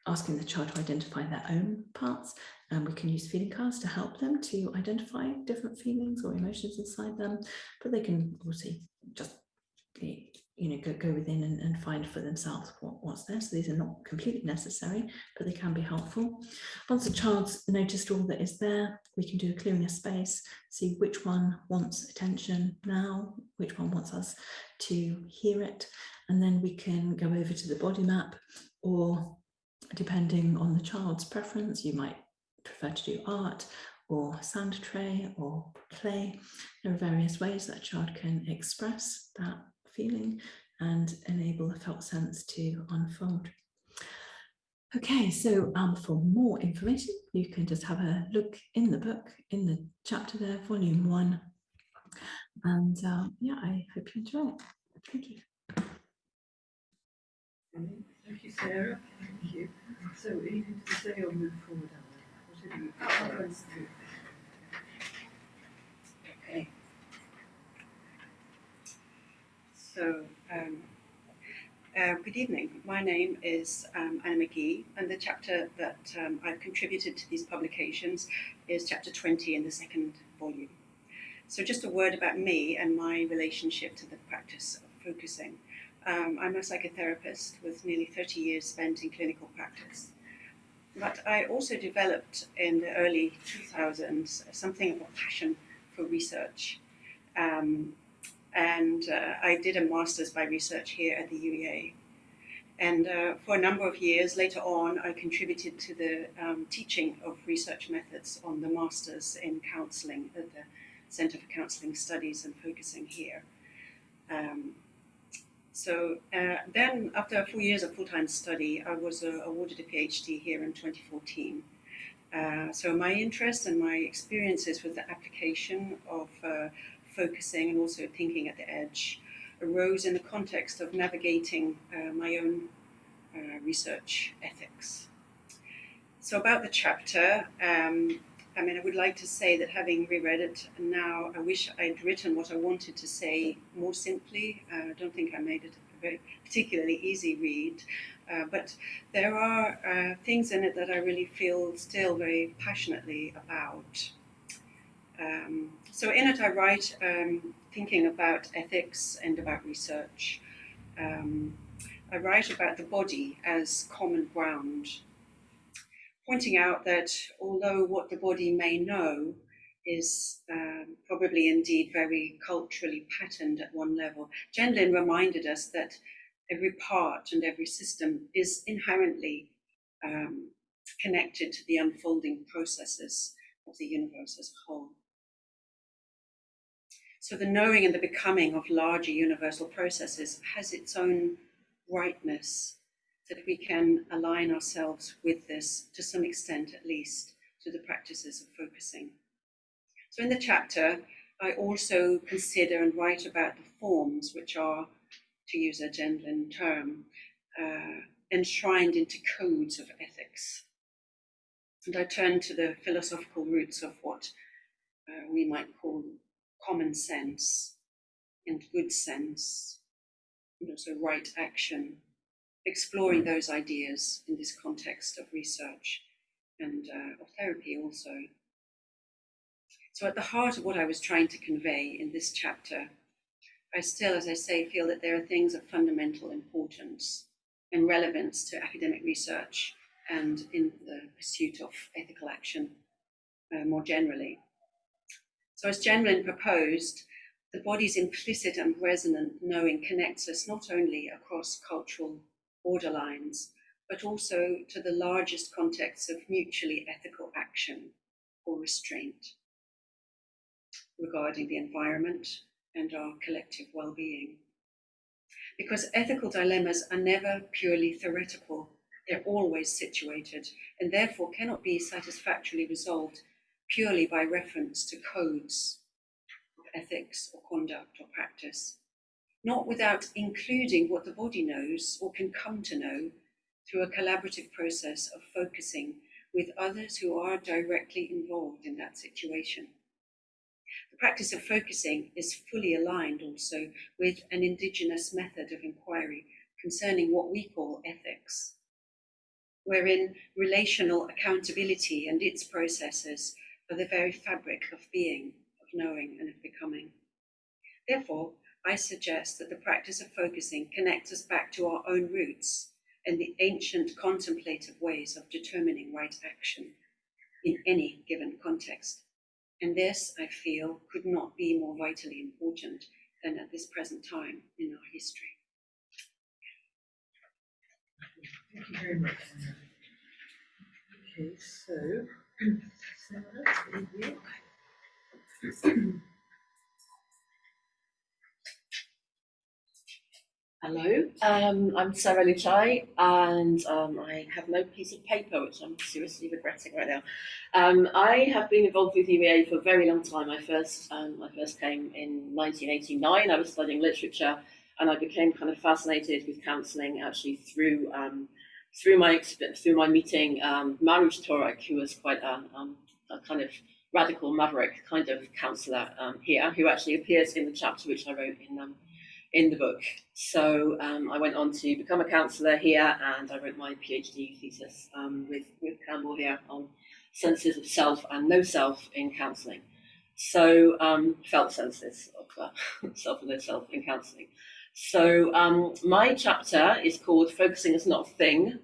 asking the child to identify their own parts and we can use feeling cards to help them to identify different feelings or emotions inside them but they can also just you know go, go within and, and find for themselves what, what's there. So these are not completely necessary but they can be helpful. Once the child's noticed all that is there we can do a clearing of space see which one wants attention now which one wants us to hear it and then we can go over to the body map or depending on the child's preference, you might prefer to do art or sand tray or clay. There are various ways that a child can express that feeling and enable the felt sense to unfold. Okay, so um, for more information, you can just have a look in the book, in the chapter there, volume one. And uh, yeah, I hope you enjoy it. Thank you. Thank you, Sarah. Thank you. So, anything to say or move forward, Alan? Whatever you prefer. Okay. So, Um, uh, good evening. My name is um, Anna McGee, and the chapter that um, I've contributed to these publications is chapter 20 in the second volume. So, just a word about me and my relationship to the practice of focusing. Um, I'm a psychotherapist with nearly 30 years spent in clinical practice. But I also developed in the early 2000s something of a passion for research. Um, and uh, I did a master's by research here at the UEA. And uh, for a number of years later on, I contributed to the um, teaching of research methods on the master's in counseling at the Center for Counseling Studies and Focusing here. Um, so uh, then, after four years of full-time study, I was uh, awarded a PhD here in 2014. Uh, so my interest and my experiences with the application of uh, focusing and also thinking at the edge arose in the context of navigating uh, my own uh, research ethics. So about the chapter, um, I mean, I would like to say that having reread it now, I wish I'd written what I wanted to say more simply. Uh, I don't think I made it a very particularly easy read, uh, but there are uh, things in it that I really feel still very passionately about. Um, so in it, I write um, thinking about ethics and about research. Um, I write about the body as common ground, pointing out that although what the body may know is um, probably indeed very culturally patterned at one level, Gendlin reminded us that every part and every system is inherently um, connected to the unfolding processes of the universe as a whole. So the knowing and the becoming of larger universal processes has its own rightness that we can align ourselves with this to some extent, at least, to the practices of focusing. So in the chapter, I also consider and write about the forms which are, to use a Gendlin term, uh, enshrined into codes of ethics. And I turn to the philosophical roots of what uh, we might call common sense and good sense, and also right action, exploring those ideas in this context of research and uh, of therapy also. So, at the heart of what I was trying to convey in this chapter, I still, as I say, feel that there are things of fundamental importance and relevance to academic research and in the pursuit of ethical action uh, more generally. So, as Gendlin proposed, the body's implicit and resonant knowing connects us not only across cultural borderlines, but also to the largest context of mutually ethical action or restraint regarding the environment and our collective well being. Because ethical dilemmas are never purely theoretical, they're always situated and therefore cannot be satisfactorily resolved purely by reference to codes of ethics or conduct or practice, not without including what the body knows or can come to know through a collaborative process of focusing with others who are directly involved in that situation. The practice of focusing is fully aligned also with an indigenous method of inquiry concerning what we call ethics, wherein relational accountability and its processes are the very fabric of being, of knowing, and of becoming. Therefore, I suggest that the practice of focusing connects us back to our own roots and the ancient contemplative ways of determining right action in any given context. And this, I feel, could not be more vitally important than at this present time in our history. Thank you very much. Okay, so Hello, um, I'm Sarah Luchai, and um, I have no piece of paper, which I'm seriously regretting right now. Um, I have been involved with UEA for a very long time. I first, um, I first came in 1989. I was studying literature, and I became kind of fascinated with counselling actually through um, through my through my meeting um, Maruj Torek, who was quite a, a kind of radical maverick kind of counsellor here, who actually appears in the chapter which I wrote in in the book. So um, I went on to become a counsellor here, and I wrote my PhD thesis um, with with Campbell here on senses of self and no self in counselling. So um, felt senses of uh, self and no self in counselling. So um, my chapter is called "Focusing is Not a Thing."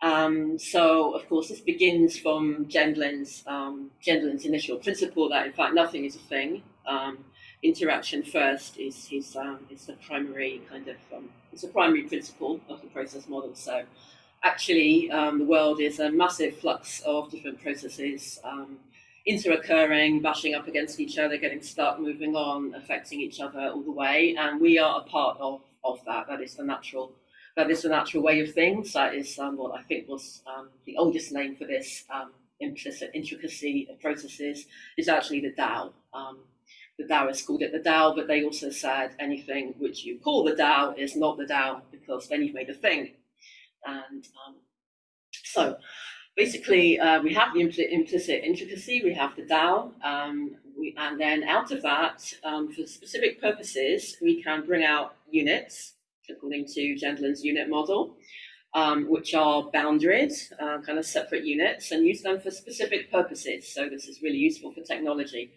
Um, so of course this begins from Gendlin's um, Gendlin's initial principle that in fact nothing is a thing. Um, interaction first is his um, is the primary kind of um, it's a primary principle of the process model. So actually um, the world is a massive flux of different processes um, interoccurring, bashing up against each other, getting stuck, moving on, affecting each other all the way, and we are a part of of that. That is the natural. That is the natural way of things. That is um, what I think was um, the oldest name for this implicit intricacy of processes is actually the Tao the Taoists called it the Tao, but they also said anything which you call the Tao is not the Tao because then you've made a thing. And um, so basically, uh, we have the impl implicit intricacy, we have the Tao, um, we, and then out of that, um, for specific purposes, we can bring out units according to Gendlin's unit model. Um, which are boundaries, uh, kind of separate units, and use them for specific purposes. So this is really useful for technology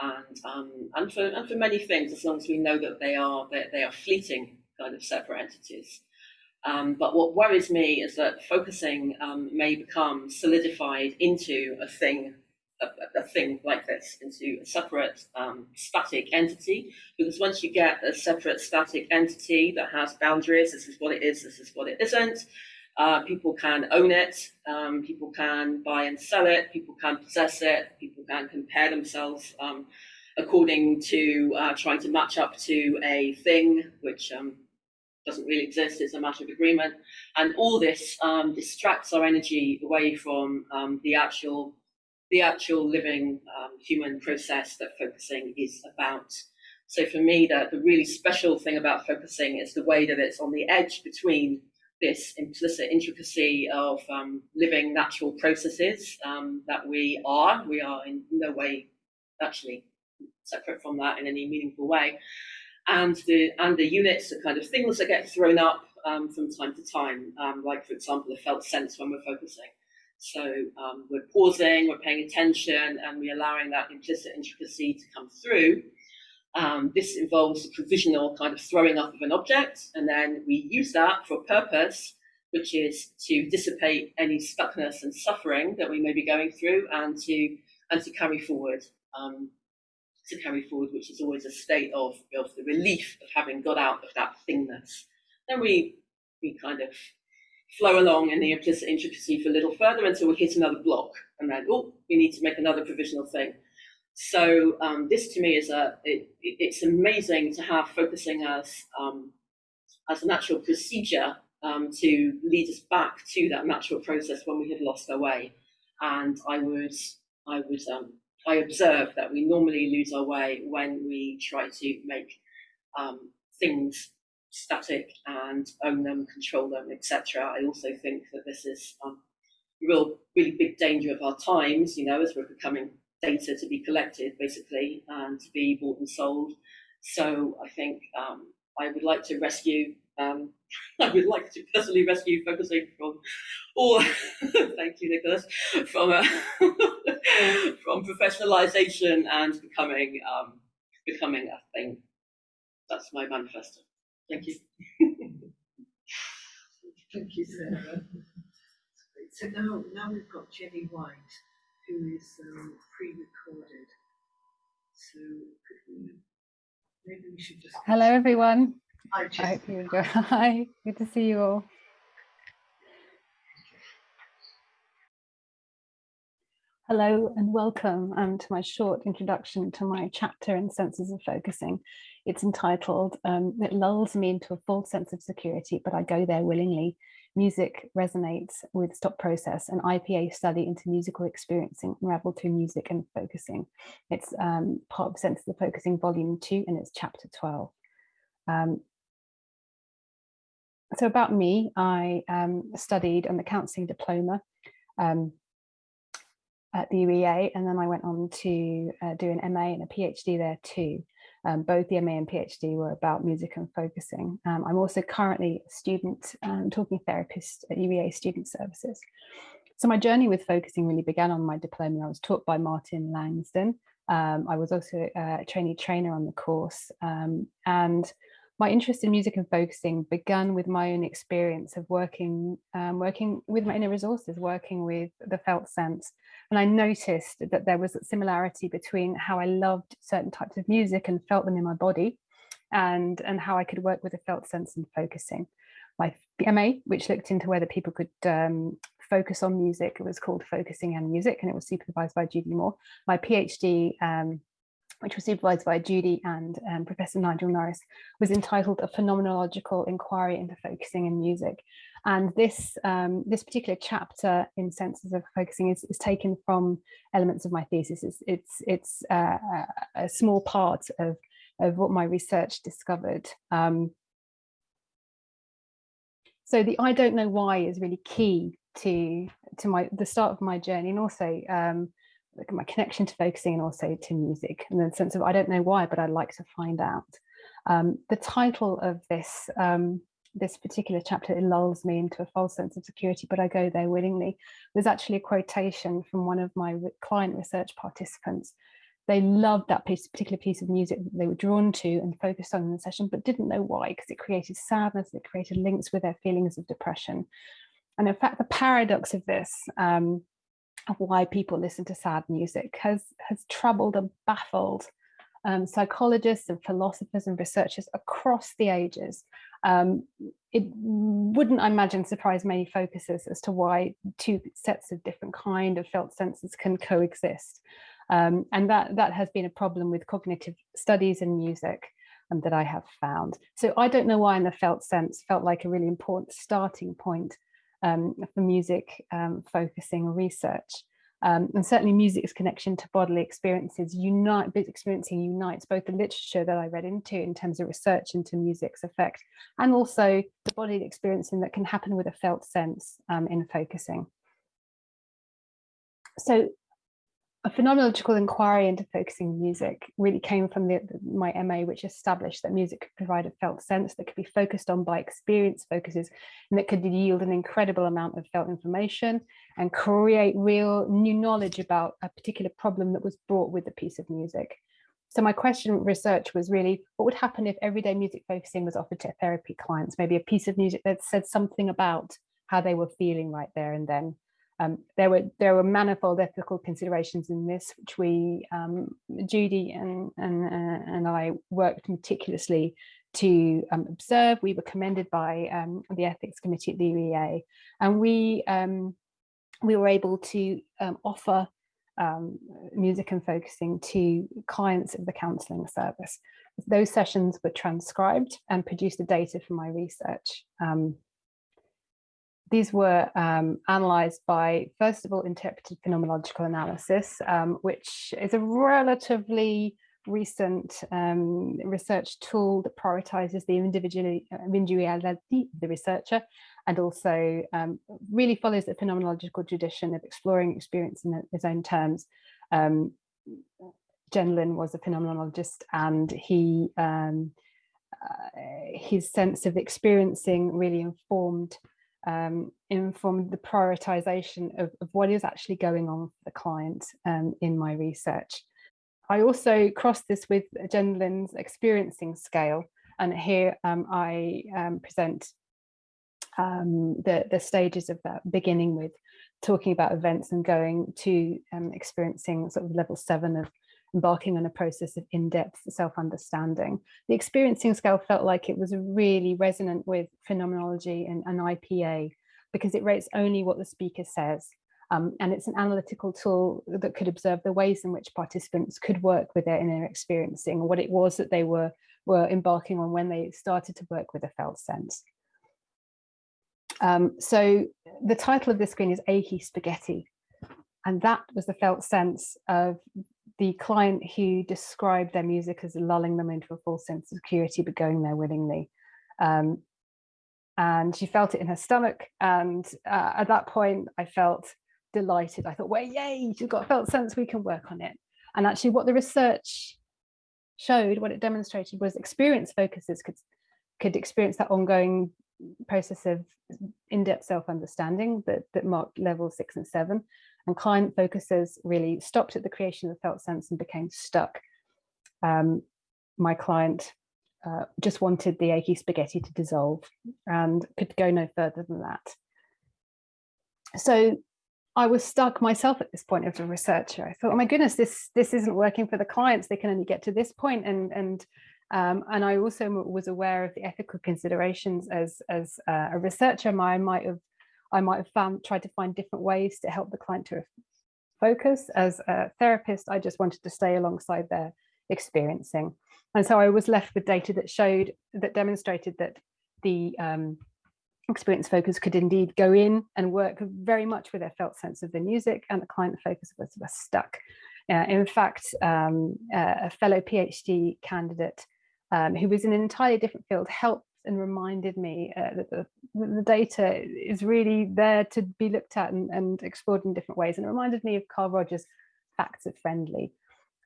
and um, and for and for many things, as long as we know that they are they, they are fleeting kind of separate entities. Um, but what worries me is that focusing um, may become solidified into a thing, a, a, thing like this, into a separate um, static entity. Because once you get a separate static entity that has boundaries, this is what it is, this is what it isn't, uh, people can own it, um, people can buy and sell it, people can possess it, people can compare themselves um, according to uh, trying to match up to a thing which um, doesn't really exist, it's a matter of agreement. And all this um, distracts our energy away from um, the actual the actual living um, human process that focusing is about. So for me, the, the really special thing about focusing is the way that it's on the edge between this implicit intricacy of um, living natural processes um, that we are. We are in no way actually separate from that in any meaningful way. And the and the units, the kind of things that get thrown up um, from time to time, um, like for example, the felt sense when we're focusing. So um, we're pausing, we're paying attention, and we're allowing that implicit intricacy to come through. Um, this involves the provisional kind of throwing up of an object, and then we use that for a purpose, which is to dissipate any stuckness and suffering that we may be going through, and to and to carry forward, um, to carry forward, which is always a state of of the relief of having got out of that thingness. Then we we kind of flow along in the implicit intricacy for a little further until we hit another block, and then oh, we need to make another provisional thing. So um, this to me is a it, it's amazing to have focusing as um, as a natural procedure um, to lead us back to that natural process when we have lost our way. And I would I would um, I observe that we normally lose our way when we try to make um, things static and own them, control them, etc. I also think that this is um, a real really big danger of our times. You know, as we're becoming data to be collected basically and to be bought and sold. So I think um, I would like to rescue, um, I would like to personally rescue focusing from all, thank you Nicholas, from, uh, from professionalization and becoming, um, becoming a thing. That's my manifesto. Thank you. Thank you, Sarah. So now, now we've got Jenny White who is um, pre-recorded. So could we, maybe we should just. Hello, everyone. Hi, I hope you enjoy. Hi, good to see you all. Hello and welcome um, to my short introduction to my chapter in Senses of Focusing. It's entitled um, It Lulls Me into a False Sense of Security, but I Go There Willingly. Music Resonates with Stop Process, an IPA study into musical experiencing unraveled through music and focusing. It's um, part of Senses of Focusing Volume 2 and it's Chapter 12. Um, so about me, I um, studied on the counselling diploma um, at the UEA, and then I went on to uh, do an MA and a PhD there too. Um, both the MA and PhD were about music and focusing. Um, I'm also currently a student um, talking therapist at UEA Student Services. So my journey with focusing really began on my diploma. I was taught by Martin Langston. Um, I was also a trainee trainer on the course. Um, and my interest in music and focusing began with my own experience of working um, working with my inner resources, working with the felt sense. And I noticed that there was a similarity between how I loved certain types of music and felt them in my body and, and how I could work with the felt sense and focusing. My MA, which looked into whether people could um, focus on music. It was called Focusing and Music and it was supervised by Judy Moore. My PhD, um, which was supervised by Judy and um, Professor Nigel Norris, was entitled A Phenomenological Inquiry into Focusing in Music. And this, um, this particular chapter in Senses of Focusing is, is taken from elements of my thesis. It's, it's, it's uh, a small part of, of what my research discovered. Um, so the I don't know why is really key to to my the start of my journey and also um, my connection to focusing and also to music and the sense of I don't know why but I'd like to find out. Um, the title of this um, this particular chapter it lulls me into a false sense of security but I go there willingly was actually a quotation from one of my client research participants they loved that piece, particular piece of music that they were drawn to and focused on in the session, but didn't know why, because it created sadness, it created links with their feelings of depression. And in fact, the paradox of this, um, of why people listen to sad music has, has troubled and baffled um, psychologists and philosophers and researchers across the ages. Um, it wouldn't, I imagine, surprise many focusers as to why two sets of different kind of felt senses can coexist. Um, and that, that has been a problem with cognitive studies in music um, that I have found. So I don't know why in the felt sense felt like a really important starting point um, for music um, focusing research. Um, and certainly music's connection to bodily experiences unite, experiencing unites both the literature that I read into in terms of research into music's effect and also the bodily experiencing that can happen with a felt sense um, in focusing. So a phenomenological inquiry into focusing music really came from the, my MA, which established that music could provide a felt sense that could be focused on by experience focuses and that could yield an incredible amount of felt information and create real new knowledge about a particular problem that was brought with the piece of music. So my question research was really, what would happen if everyday music focusing was offered to therapy clients, maybe a piece of music that said something about how they were feeling right there and then um, there were there were manifold ethical considerations in this, which we um, Judy and and uh, and I worked meticulously to um, observe. We were commended by um, the ethics committee at the UEA, and we um, we were able to um, offer music and focusing to clients of the counselling service. Those sessions were transcribed and produced the data for my research. These were um, analysed by, first of all, interpreted phenomenological analysis, um, which is a relatively recent um, research tool that prioritises the individuality of the researcher and also um, really follows the phenomenological tradition of exploring experience in its own terms. Um, Gendlin was a phenomenologist and he um, uh, his sense of experiencing really informed um, informed the prioritization of, of, what is actually going on for the client um, in my research. I also crossed this with Gendlin's experiencing scale, and here um, I um, present um, the, the stages of that, beginning with talking about events and going to um, experiencing sort of level seven of embarking on a process of in-depth self-understanding. The experiencing scale felt like it was really resonant with phenomenology and, and IPA because it rates only what the speaker says. Um, and it's an analytical tool that could observe the ways in which participants could work with their inner experiencing, what it was that they were, were embarking on when they started to work with a felt sense. Um, so the title of this screen is Achy Spaghetti. And that was the felt sense of the client who described their music as lulling them into a false sense of security, but going there willingly. Um, and she felt it in her stomach. And uh, at that point, I felt delighted. I thought, well, yay, she's got a felt sense, we can work on it. And actually what the research showed, what it demonstrated was experience focuses could, could experience that ongoing process of in-depth self-understanding that, that marked level six and seven, and client focuses really stopped at the creation of the felt sense and became stuck. Um, my client uh, just wanted the achy spaghetti to dissolve and could go no further than that. So I was stuck myself at this point as a researcher. I thought, oh my goodness, this this isn't working for the clients. They can only get to this point, and and um, and I also was aware of the ethical considerations as as uh, a researcher. I might have I might have found tried to find different ways to help the client to focus. As a therapist, I just wanted to stay alongside their experiencing, and so I was left with data that showed that demonstrated that the um, experience focus could indeed go in and work very much with their felt sense of the music and the client focus was, was stuck. Uh, in fact, um, uh, a fellow PhD candidate um, who was in an entirely different field helped and reminded me uh, that the, the, data is really there to be looked at and, and explored in different ways. And it reminded me of Carl Rogers' Facts of Friendly,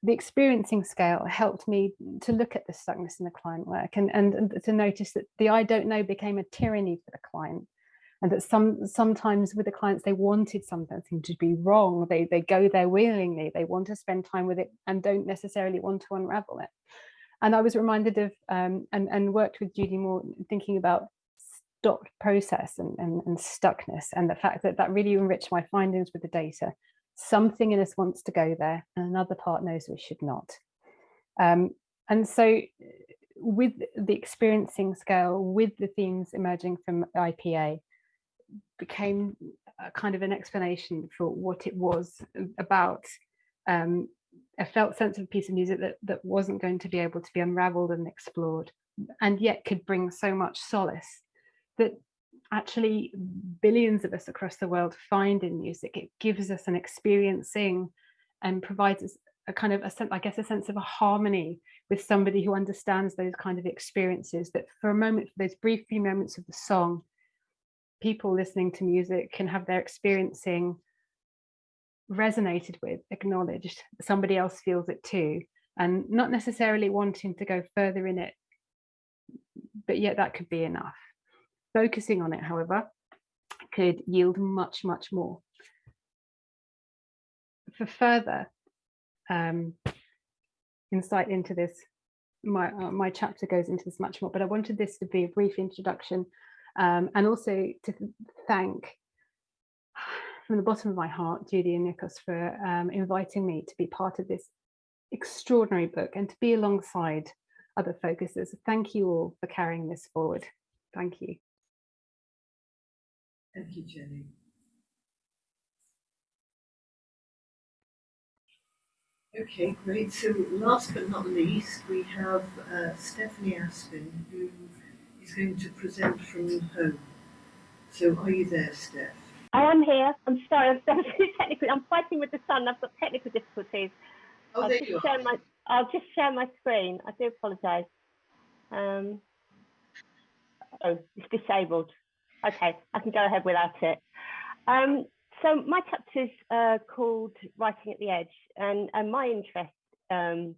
the experiencing scale helped me to look at the stuckness in the client work and, and, and to notice that the I don't know became a tyranny for the client and that some sometimes with the clients they wanted something to be wrong. They they go there willingly. They want to spend time with it and don't necessarily want to unravel it and i was reminded of um, and and worked with judy moore thinking about stopped process and, and and stuckness and the fact that that really enriched my findings with the data something in us wants to go there and another part knows we should not. Um, and so with the experiencing scale, with the themes emerging from IPA, became a kind of an explanation for what it was about um, a felt sense of a piece of music that, that wasn't going to be able to be unraveled and explored, and yet could bring so much solace that actually billions of us across the world find in music. It gives us an experiencing and provides us a kind of a sense, I guess, a sense of a harmony with somebody who understands those kind of experiences that for a moment, for those brief few moments of the song, people listening to music can have their experiencing resonated with, acknowledged, somebody else feels it too, and not necessarily wanting to go further in it, but yet that could be enough. Focusing on it, however, could yield much, much more. For further um, insight into this, my, uh, my chapter goes into this much more, but I wanted this to be a brief introduction um, and also to thank from the bottom of my heart, Judy and Nikos for um, inviting me to be part of this extraordinary book and to be alongside other focusers. Thank you all for carrying this forward. Thank you. Thank you, Jenny. Okay, great. So last but not least, we have uh, Stephanie Aspin, who is going to present from home. So are you there, Steph? I am here. I'm sorry, I'm so technical. I'm fighting with the sun. I've got technical difficulties. Oh, I'll just share my I'll just share my screen. I do apologise. Um, oh, it's disabled. Okay, I can go ahead without it. Um, so my chapter is uh, called Writing at the Edge, and, and my interest um,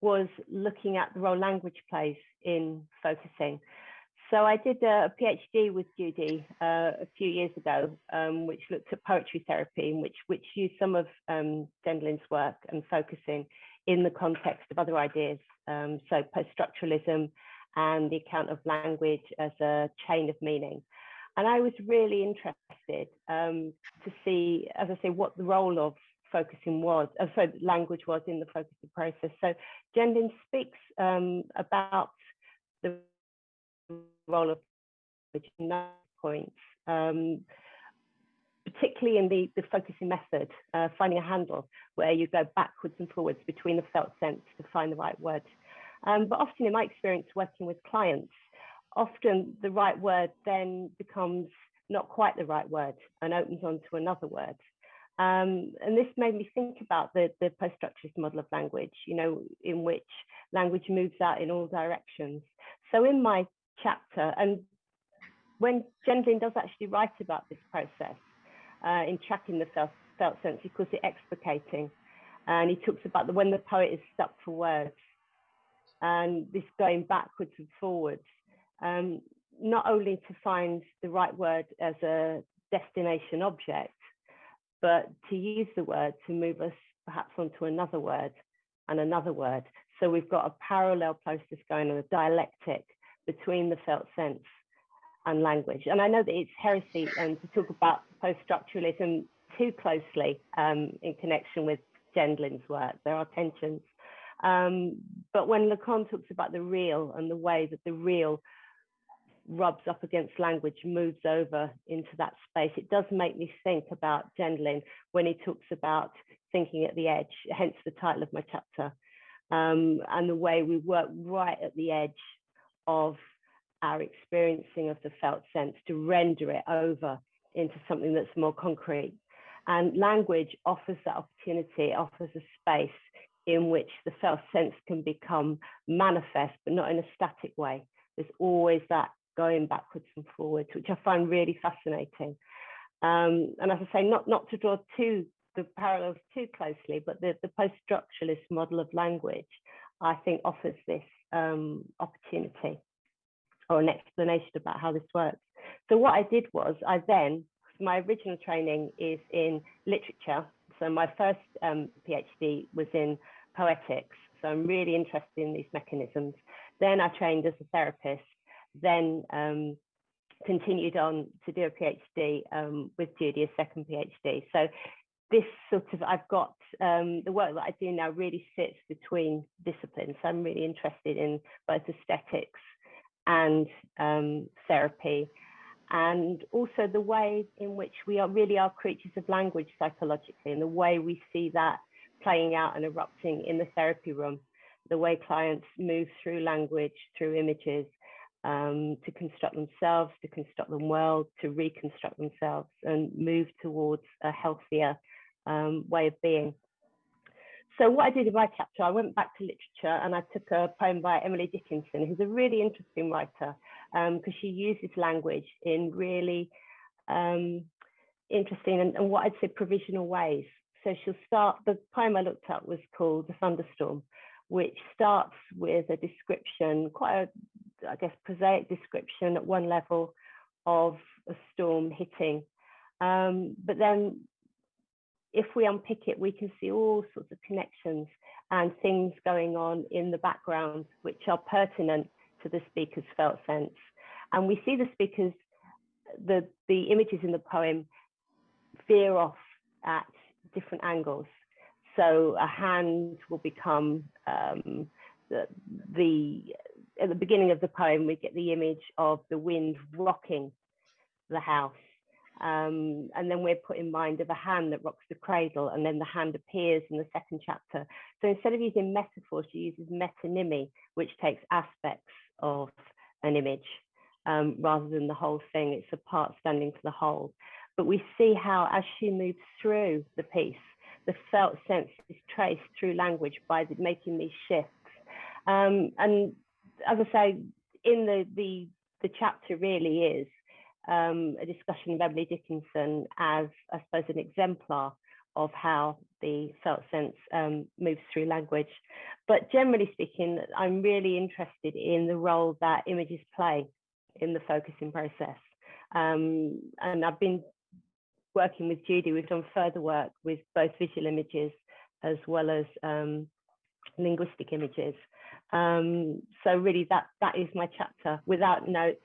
was looking at the role language plays in focusing. So I did a, PhD with Judy uh, a few years ago, um, which looked at poetry therapy, and which which used some of um, work and focusing in the context of other ideas. Um, so post-structuralism and the account of language as a chain of meaning. And I was really interested um, to see, as I say, what the role of focusing was, uh, so language was in the focusing process. So Gendlin speaks um, about the role of points, um, particularly in the, the focusing method, uh, finding a handle where you go backwards and forwards between the felt sense to find the right word. Um, but often in my experience working with clients, often the right word then becomes not quite the right word and opens on to another word. Um, and this made me think about the, the post-structuralist model of language, you know, in which language moves out in all directions. So in my chapter, and when Gendlin does actually write about this process uh, in tracking the felt, felt sense, he calls it explicating. And he talks about the, when the poet is stuck for words, and this going backwards and forwards, um, not only to find the right word as a destination object, but to use the word to move us perhaps onto another word and another word. So we've got a parallel process going on, a dialectic between the felt sense and language. And I know that it's heresy um, to talk about post-structuralism too closely um, in connection with Gendlin's work. There are tensions. Um, but when Lacan talks about the real and the way that the real rubs up against language, moves over into that space, it does make me think about Gendlin when he talks about thinking at the edge, hence the title of my chapter, um, and the way we work right at the edge of our experiencing of the felt sense to render it over into something that's more concrete. And language offers that opportunity, offers a space in which the felt sense can become manifest, but not in a static way. There's always that going backwards and forwards, which I find really fascinating. Um, and as I say, not, not to draw too the parallels too closely, but the, the post-structuralist model of language, I think offers this um, opportunity or an explanation about how this works. So what I did was I then, my original training is in literature. So my first um, PhD was in poetics. So I'm really interested in these mechanisms. Then I trained as a therapist, then um, continued on to do a PhD um, with Judy, a second PhD. So this sort of, I've got um, the work that I do now really sits between disciplines. So I'm really interested in both aesthetics and um, therapy, and also the way in which we are really are creatures of language psychologically, and the way we see that playing out and erupting in the therapy room, the way clients move through language, through images, um, to construct themselves, to construct them well, to reconstruct themselves, and move towards a healthier um, way of being. So what I did in my chapter, I went back to literature and I took a poem by Emily Dickinson, who's a really interesting writer because um, she uses language in really um, interesting and, and, what I'd say provisional ways. So she'll start, the poem I looked at was called The Thunderstorm, which starts with a description, quite a, I guess, prosaic description at one level of a storm hitting. Um, but then if we unpick it, we can see all sorts of connections and things going on in the background, which are pertinent to the speaker's felt sense. And we see the speakers, the, the images in the poem veer off at different angles. So a hand will become um, the, the, at the beginning of the poem, we get the image of the wind rocking the house um, and then we're put in mind of a hand that rocks the cradle, and then the hand appears in the second chapter. So instead of using metaphor, she uses metonymy, which takes aspects of an image um, rather than the whole thing. It's a part standing for the whole. But we see how, as she moves through the piece, the felt sense is traced through language by the, making these shifts. Um, and as I say, in the, the the chapter really is um, a discussion of Emily Dickinson as, I suppose, an exemplar of how the felt sense um, moves through language. But generally speaking, I'm really interested in the role that images play in the focusing process. Um, and I've been working with Judy, we've done further work with both visual images as well as um, linguistic images. Um, so really that, that is my chapter without notes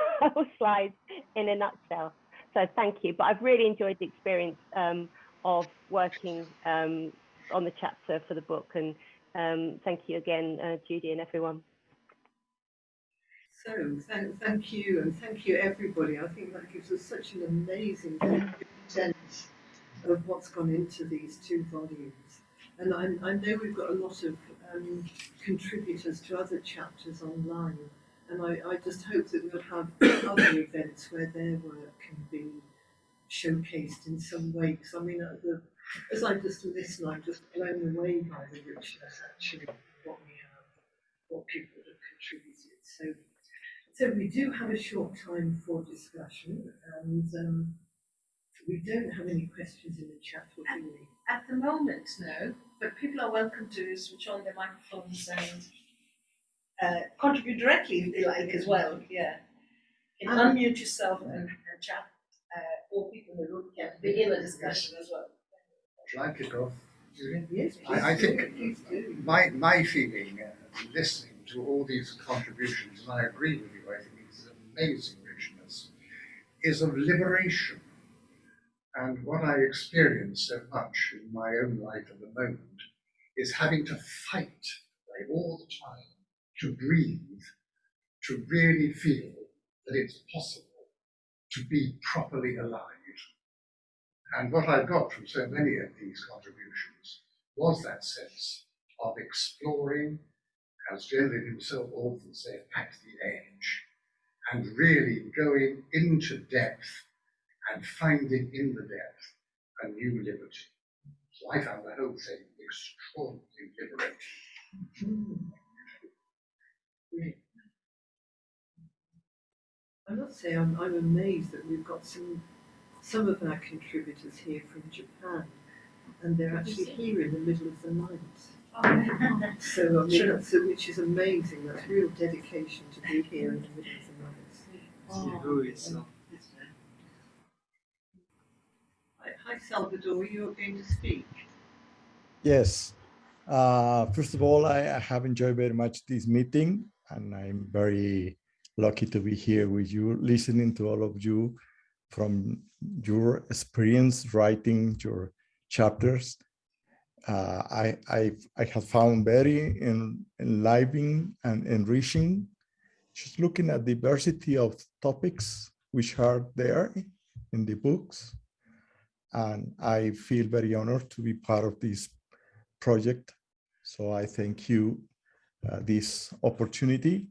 um, slides in a nutshell. So thank you. But I've really enjoyed the experience um, of working um, on the chapter for the book. And um, thank you again, uh, Judy and everyone. So thank, thank you and thank you everybody. I think that gives us such an amazing sense of what's gone into these two volumes. And I, I know we've got a lot of um, contributors to other chapters online and I, I just hope that we'll have other events where their work can be showcased in some way. Because I mean, uh, the, as I just listen, I'm just blown away by the richness actually what we have, what people have contributed. So, so we do have a short time for discussion, and um, We don't have any questions in the chat, do we? At the moment, no, but people are welcome to switch on their microphones and uh, contribute directly if they like as well, yeah. You can Um, unmute yourself and, and chat, uh, or people in the room can begin a discussion as well. Shall I kick off, Yes, I, I think my, my feeling, uh, listening to all these contributions, and I agree with you, I think it's amazing richness, is of liberation. And what I experience so much in my own life at the moment is having to fight like, all the time to breathe, to really feel that it's possible to be properly alive. And what I got from so many of these contributions was that sense of exploring, as Gendlin himself often said, at the edge, and really going into depth and finding in the depth a new liberty. So I found the whole thing extraordinarily liberating. Great. I must say, I'm, I'm amazed that we've got some, some of our contributors here from Japan, and they're actually here in the middle of the night. So, I mean, that's, which is amazing, that's real dedication to be here in the middle of the night. Who is, uh, Hi, hi, Salvador, you're going to speak. Yes. Uh, first of all, I, I have enjoyed very much this meeting, and I'm very lucky to be here with you, listening to all of you from your experience writing your chapters. Uh, I, I, I have found very en, enlivening and enriching, just looking at diversity of topics which are there in the books. And I feel very honored to be part of this project. So I thank you this opportunity.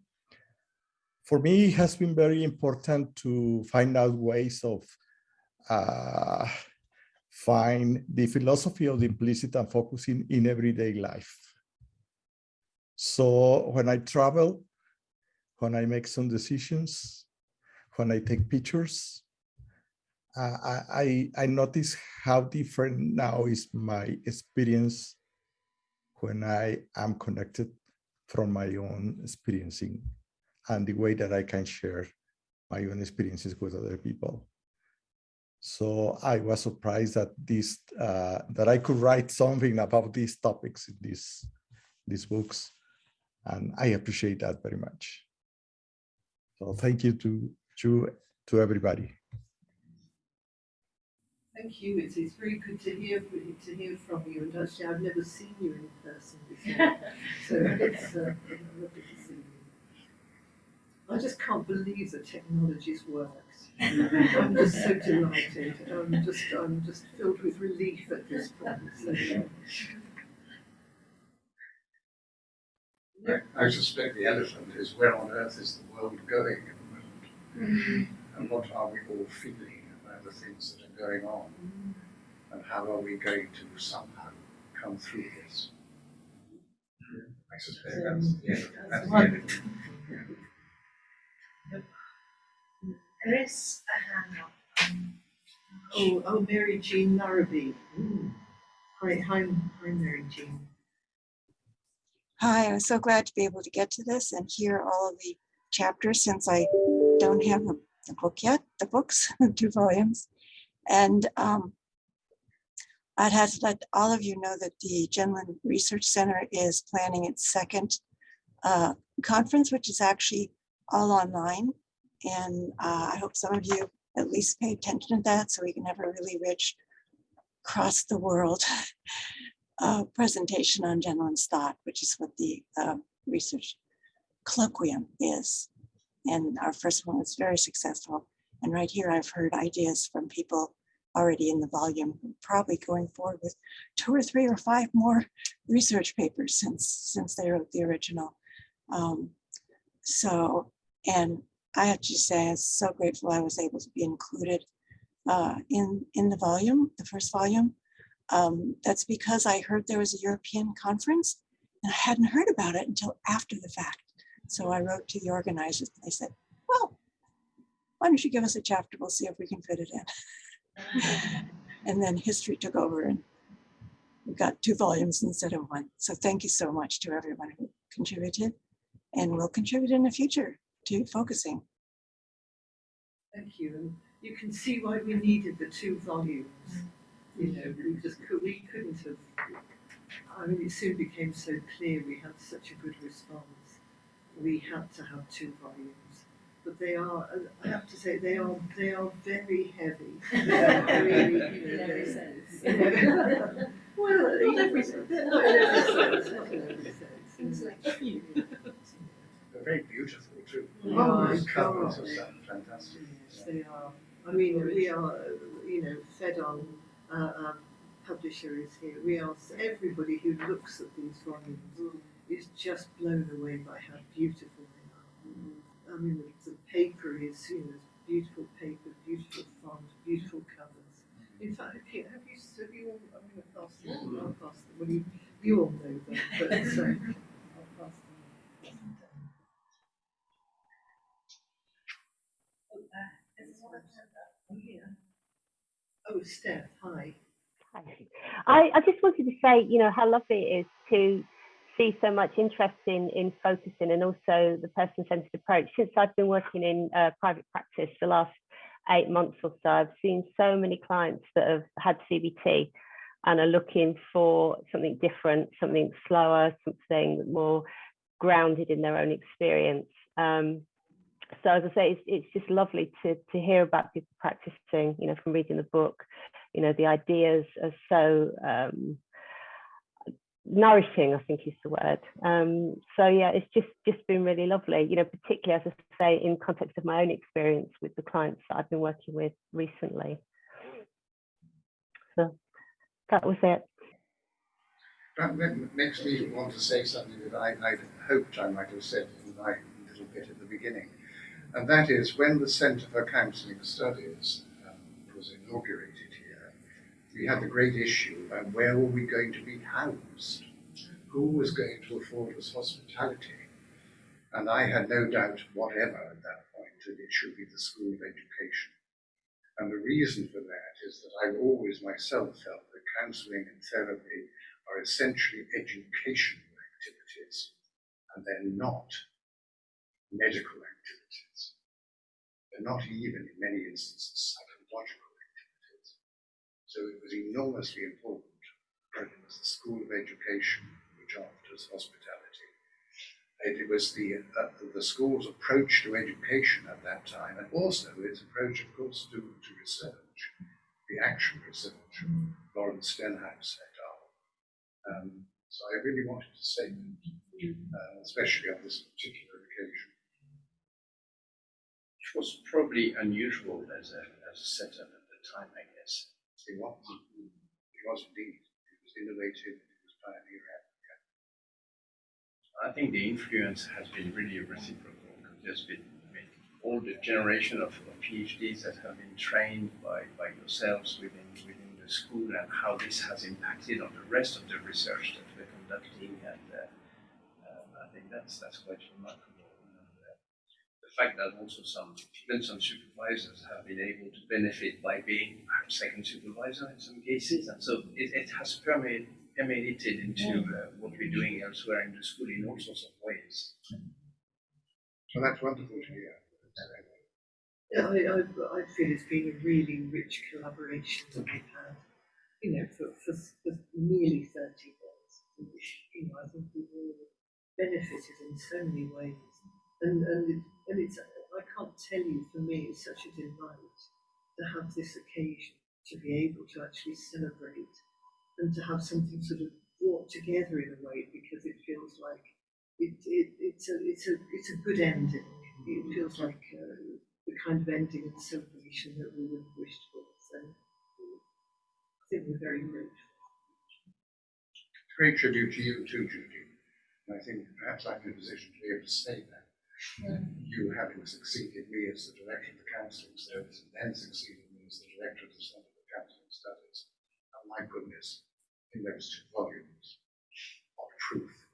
For me, it has been very important to find out ways of uh, find the philosophy of the implicit and focusing in everyday life. So when I travel, when I make some decisions, when I take pictures, uh, I, I notice how different now is my experience when I am connected from my own experiencing and the way that I can share my own experiences with other people. So I was surprised that this uh, that I could write something about these topics in these these books, and I appreciate that very much. So thank you to to to everybody. Thank you, it's, it's very good to hear, to hear from you, and actually I've never seen you in person before, so it's uh, lovely to see you. I just can't believe the technology's worked. I'm just so delighted. I'm just, I'm just filled with relief at this point. So, I suspect the elephant is where on earth is the world going at the moment? And what are we all feeling about the things that are going on? And how are we going to somehow come through this? I suspect that's the elephant. That's the elephant. There is a hand up. Um, oh, oh, Mary Jean Larrabee. Hi, hi, hi, Mary Jean. Hi, I'm so glad to be able to get to this and hear all of the chapters since I don't have a, the book yet, the books, two volumes. And um, I'd have to let all of you know that the Gendlin Research Center is planning its second uh, conference, which is actually all online. And uh, I hope some of you at least pay attention to that so we can have a really rich across the world uh, presentation on Gendlin's thought, which is what the uh, research colloquium is. And our first one was very successful. And right here, I've heard ideas from people already in the volume, probably going forward with two or three or five more research papers since, since they wrote the original. Um, so, and I have to say, I'm so grateful I was able to be included uh, in, in the volume, the first volume. Um, that's because I heard there was a European conference and I hadn't heard about it until after the fact. So I wrote to the organizers and they said, well, why don't you give us a chapter? We'll see if we can fit it in. and then history took over and we got two volumes instead of one. So thank you so much to everyone who contributed and will contribute in the future to focusing. Thank you. You can see why we needed the two volumes. You know, we just could, we couldn't have. I mean, it soon became so clear we had such a good response. We had to have two volumes. But they are, I have to say, they are they are very heavy. really, you know, In every they're- sense. you know. well, Not every sense. Not in every sense. Not in every sense. Things like They're very beautiful too. Oh my The covers God. are so fantastic. Yes, they are. I mean, we are, uh, you know, fed on. Uh, our publisher is here. We are. Everybody who looks at these volumes is just blown away by how beautiful they are. I mean, the, the paper is, you know, beautiful paper, beautiful font, beautiful covers. In fact, have you, have you, have you all, I'm going to pass them. I'll pass them. Well, you, you all know them, but uh, I'll pass them. Oh, uh, there's one oh, here. Oh, Steph, hi. I, I just wanted to say, you know, how lovely it is to see so much interest in, in focusing and also the person-centered approach. Since I've been working in uh, private practice the last eight months or so, I've seen so many clients that have had CBT and are looking for something different, something slower, something more grounded in their own experience. Um, so as I say, it's, it's just lovely to, to hear about people practicing, you know, from reading the book, you know, the ideas are so um, nourishing, I think is the word. Um, so yeah, it's just, just been really lovely, you know, particularly as I say, in context of my own experience with the clients that I've been working with recently. So that was it. That ma- makes me want to say something that I, I hoped I might have said in my little bit at the beginning. And that is when the Centre for Counselling Studies um, was inaugurated we had the great issue about where were we going to be housed? Who was going to afford us hospitality? And I had no doubt whatever at that point that it should be the School of Education. And the reason for that is that I've always myself felt that counselling and therapy are essentially educational activities, and they're not medical activities. They're not even, in many instances, psychological. So it was enormously important that it was the School of Education which us hospitality. And It was the, uh, the school's approach to education at that time, and also its approach, of course, to, to research, the actual research Lawrence Stenhouse et al. Um, so I really wanted to say that, uh, especially on this particular occasion. Which was probably unusual as a, as a setup at the time, I It was, it was indeed. It was innovative, it was pioneering. I think the influence has been really reciprocal. There's been all the generation of, of PhDs that have been trained by, by yourselves within, within the school and how this has impacted on the rest of the research that we're conducting. And uh, um, I think that's, that's quite remarkable. And, the fact that also some, even some supervisors have been able to benefit by being perhaps second supervisor in some cases. And so it, it has permeated, permeated into uh, what we're doing elsewhere in the school in all sorts of ways. So that's wonderful to hear. Yeah, I, I, I feel it's been a really rich collaboration that we've had, you know, for, for, for nearly 30 years. Which, you know, I think we've all benefited in so many ways. And, and, it, and it's, I can't tell you, for me, it's such a delight to have this occasion, to be able to actually celebrate and to have something sort of brought together in a way because it feels like it, it, it's, a, it's, a, it's a good ending. It feels like uh, the kind of ending and celebration that we would have wished for. So I think we're very grateful. Great tribute to you too, Judy. I think perhaps I'm in a position to be able to say that. You having succeeded me as the director of the counselling service and then succeeded me as the director of the Centre for Counselling Studies. And my goodness, in those two volumes of truth,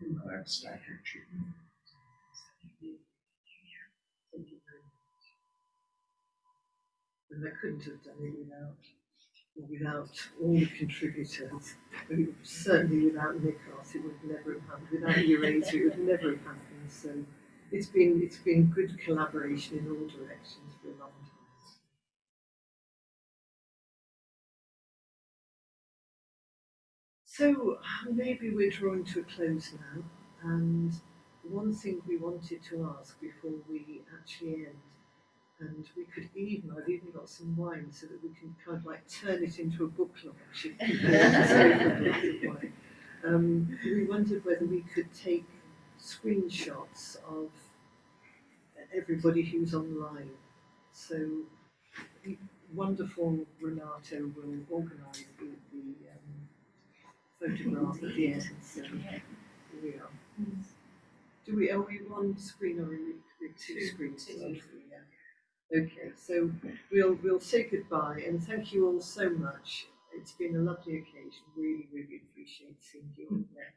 an outstanding achievement. Thank you very much. And I couldn't have done it without without all the contributors. Certainly without Nikos, it would never have happened. Without Eurasia, it would never have happened. So it's been it's been good collaboration in all directions for a long time. So maybe we're drawing to a close now, and one thing we wanted to ask before we actually end, and we could even, I've even got some wine so that we can kind of like turn it into a book launch if people want to say for a glass of wine. Um, we wondered whether we could take screenshots of everybody who's online. So wonderful Renato will organise the, the um, photograph at the end. So here we are. Do we, are we one screen or are we two screens? Yeah. Okay, so we'll we'll say goodbye and thank you all so much. It's been a lovely occasion. Really, really appreciate seeing you all there.